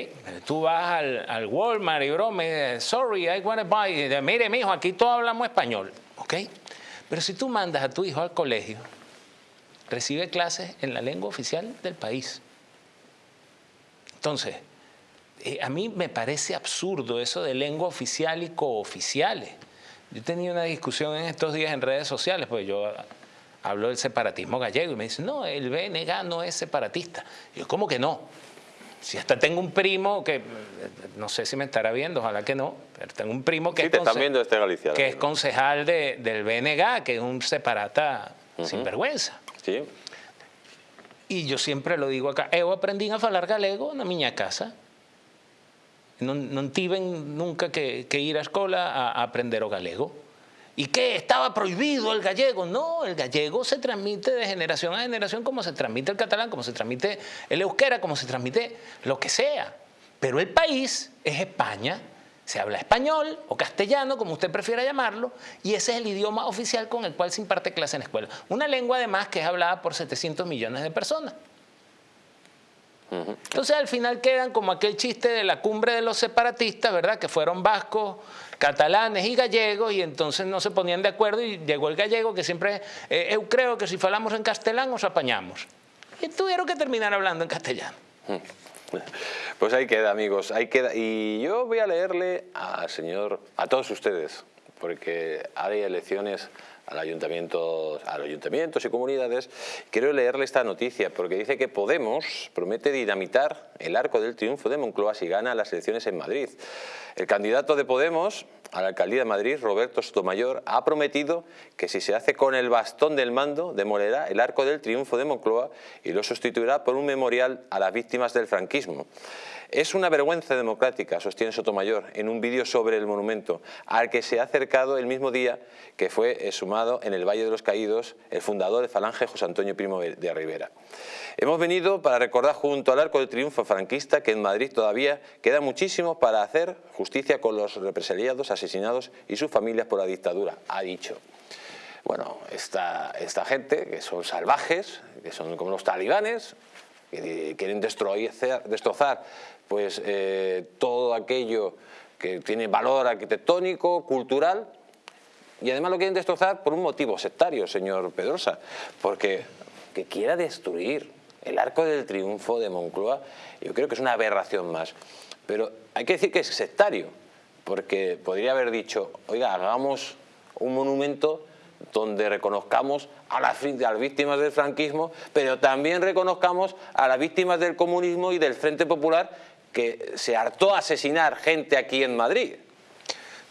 E: Tú vas al, al Walmart y brome, sorry, I want to buy. Mire, mijo, aquí todos hablamos español. ¿Ok? Pero si tú mandas a tu hijo al colegio, recibe clases en la lengua oficial del país. Entonces, eh, a mí me parece absurdo eso de lengua oficial y cooficiales. Yo tenía una discusión en estos días en redes sociales, pues yo hablo del separatismo gallego y me dicen, no, el BNG no es separatista. Y yo, ¿cómo que no? Si hasta tengo un primo que, eh, no sé si me estará viendo, ojalá que no, pero tengo un primo que,
B: Sí,
E: es,
B: te están
E: conse-
B: viendo este Galicia.
E: que es concejal de- del BNG, que es un separata sin vergüenza. Y yo siempre lo digo acá, eu aprendí a falar galego na miña casa. Non, non tiven nunca que, ir á escola a, a aprender o galego. ¿Y qué? ¿Estaba prohibido el gallego? No, el gallego se transmite de generación a generación como se transmite el catalán, como se transmite el euskera, como se transmite lo que sea. Pero el país es España, se habla español o castellano, como usted prefiera llamarlo, y ese es el idioma oficial con el cual se imparte clase en la escuela. Una lengua además que es hablada por 700 millones de personas. Entonces al final quedan como aquel chiste de la cumbre de los separatistas, ¿verdad? Que fueron vascos, catalanes y gallegos y entonces no se ponían de acuerdo y llegó el gallego que siempre, eh, eu creo que si falamos en castellano nos apañamos. Y tuvieron que terminar hablando en castellano.
B: Pues ahí queda, amigos. Ahí queda. Y yo voy a leerle al señor, a todos ustedes, porque hay elecciones al ayuntamiento, a los ayuntamientos y comunidades, quiero leerle esta noticia porque dice que Podemos promete dinamitar el arco del triunfo de Moncloa si gana las elecciones en Madrid. El candidato de Podemos a la alcaldía de Madrid, Roberto Sotomayor, ha prometido que si se hace con el bastón del mando, demolerá el arco del triunfo de Moncloa y lo sustituirá por un memorial a las víctimas del franquismo. Es una vergüenza democrática, sostiene Sotomayor, en un vídeo sobre el monumento, al que se ha acercado el mismo día que fue sumado en el Valle de los Caídos el fundador de Falange, José Antonio Primo de Rivera. Hemos venido para recordar junto al Arco del Triunfo franquista que en Madrid todavía queda muchísimo para hacer justicia con los represaliados, asesinados y sus familias por la dictadura, ha dicho. Bueno, esta, esta gente, que son salvajes, que son como los talibanes, que quieren destrozar, destrozar pues, eh, todo aquello que tiene valor arquitectónico, cultural, y además lo quieren destrozar por un motivo sectario, señor Pedrosa, porque que quiera destruir el arco del triunfo de Moncloa, yo creo que es una aberración más. Pero hay que decir que es sectario, porque podría haber dicho, oiga, hagamos un monumento donde reconozcamos a las, víctimas del franquismo, pero también reconozcamos a las víctimas del comunismo y del Frente Popular que se hartó a asesinar gente aquí en Madrid.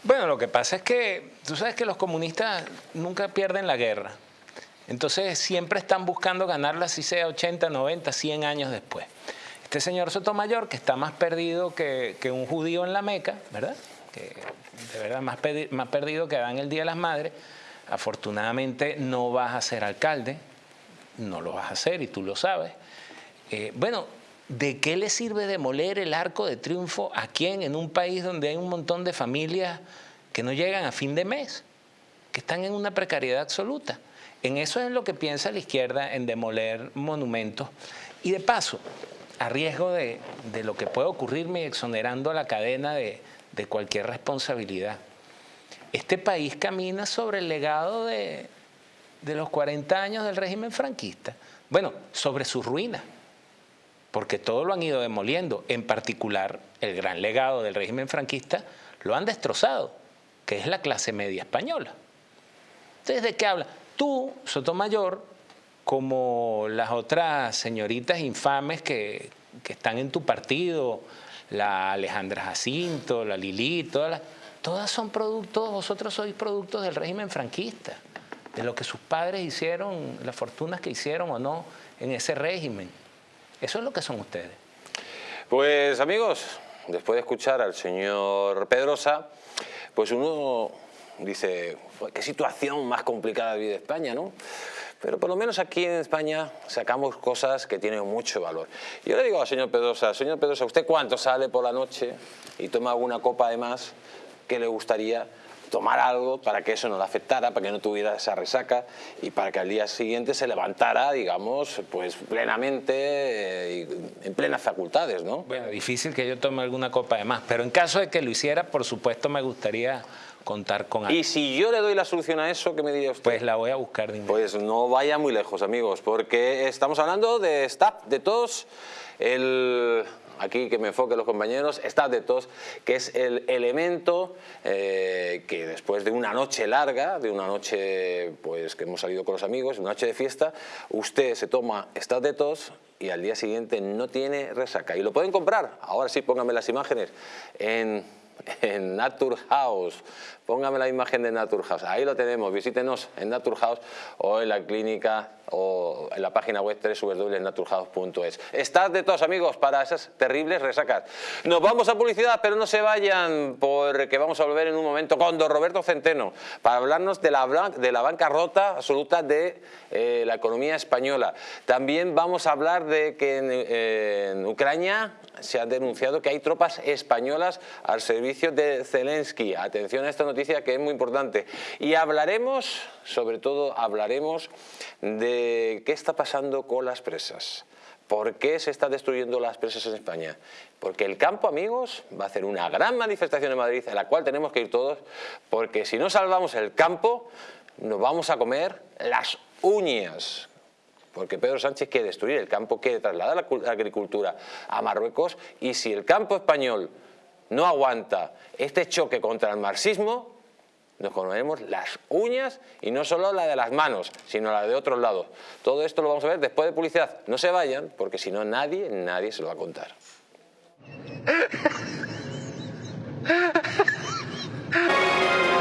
E: Bueno, lo que pasa es que tú sabes que los comunistas nunca pierden la guerra. Entonces siempre están buscando ganarla, si sea 80, 90, 100 años después. Este señor Sotomayor, que está más perdido que, un judío en la Meca, ¿verdad? Que de verdad más, perdido que Adán el Día de las Madres, Afortunadamente no vas a ser alcalde, no lo vas a hacer y tú lo sabes. Eh, bueno, ¿de qué le sirve demoler el arco de triunfo a quién en un país donde hay un montón de familias que no llegan a fin de mes, que están en una precariedad absoluta? En eso es lo que piensa la izquierda, en demoler monumentos. Y de paso, a riesgo de, lo que puede ocurrirme exonerando a la cadena de cualquier responsabilidad este país camina sobre el legado de, los 40 años del régimen franquista. Bueno, sobre sus ruinas, porque todo lo han ido demoliendo, en particular el gran legado del régimen franquista lo han destrozado, que es la clase media española. Entonces, ¿de qué habla? Tú, Sotomayor, como las otras señoritas infames que, que están en tu partido, la Alejandra Jacinto, la Lili, todas las todas son productos, vosotros sois productos del régimen franquista, de lo que sus padres hicieron, las fortunas que hicieron o no en ese régimen. Eso es lo que son ustedes.
B: Pues amigos, después de escuchar al señor Pedrosa, pues uno dice, qué situación más complicada vive España, ¿no? Pero por lo menos aquí en España sacamos cosas que tienen mucho valor. Yo le digo al señor Pedrosa, señor Pedrosa, ¿usted cuánto sale por la noche y toma alguna copa de más? que le gustaría tomar algo para que eso no le afectara, para que no tuviera esa resaca y para que al día siguiente se levantara, digamos, pues plenamente eh, en plenas facultades, ¿no?
E: Bueno, difícil que yo tome alguna copa de más, pero en caso de que lo hiciera, por supuesto me gustaría contar con
B: algo. Y si yo le doy la solución a eso, ¿qué me diría usted?
E: Pues la voy a buscar
B: de Pues no vaya muy lejos, amigos, porque estamos hablando de STAP, de todos, el aquí que me enfoquen los compañeros, está de tos, que es el elemento eh, que después de una noche larga, de una noche pues que hemos salido con los amigos, una noche de fiesta, usted se toma Estad de tos y al día siguiente no tiene resaca. Y lo pueden comprar, ahora sí pónganme las imágenes, en [LAUGHS] en Naturhaus. Póngame la imagen de Naturhaus. Ahí lo tenemos. Visítenos en Naturhaus o en la clínica o en la página web www.naturhaus.es. Estad de todos amigos para esas terribles resacas. Nos vamos a publicidad, pero no se vayan porque vamos a volver en un momento con don Roberto Centeno para hablarnos de la, de la bancarrota absoluta de eh, la economía española. También vamos a hablar de que en Ucrania se ha denunciado que hay tropas españolas al servicio de Zelensky. Atención a esta noticia que es muy importante. Y hablaremos, sobre todo hablaremos de qué está pasando con las presas. ¿Por qué se está destruyendo las presas en España? Porque el campo, amigos, va a hacer una gran manifestación en Madrid, a la cual tenemos que ir todos, porque si no salvamos el campo, nos vamos a comer las uñas porque Pedro Sánchez quiere destruir el campo, quiere trasladar la agricultura a Marruecos y si el campo español no aguanta este choque contra el marxismo, nos comeremos las uñas y no solo la de las manos, sino la de otros lados. Todo esto lo vamos a ver después de publicidad. No se vayan, porque si no nadie, nadie se lo va a contar. [LAUGHS]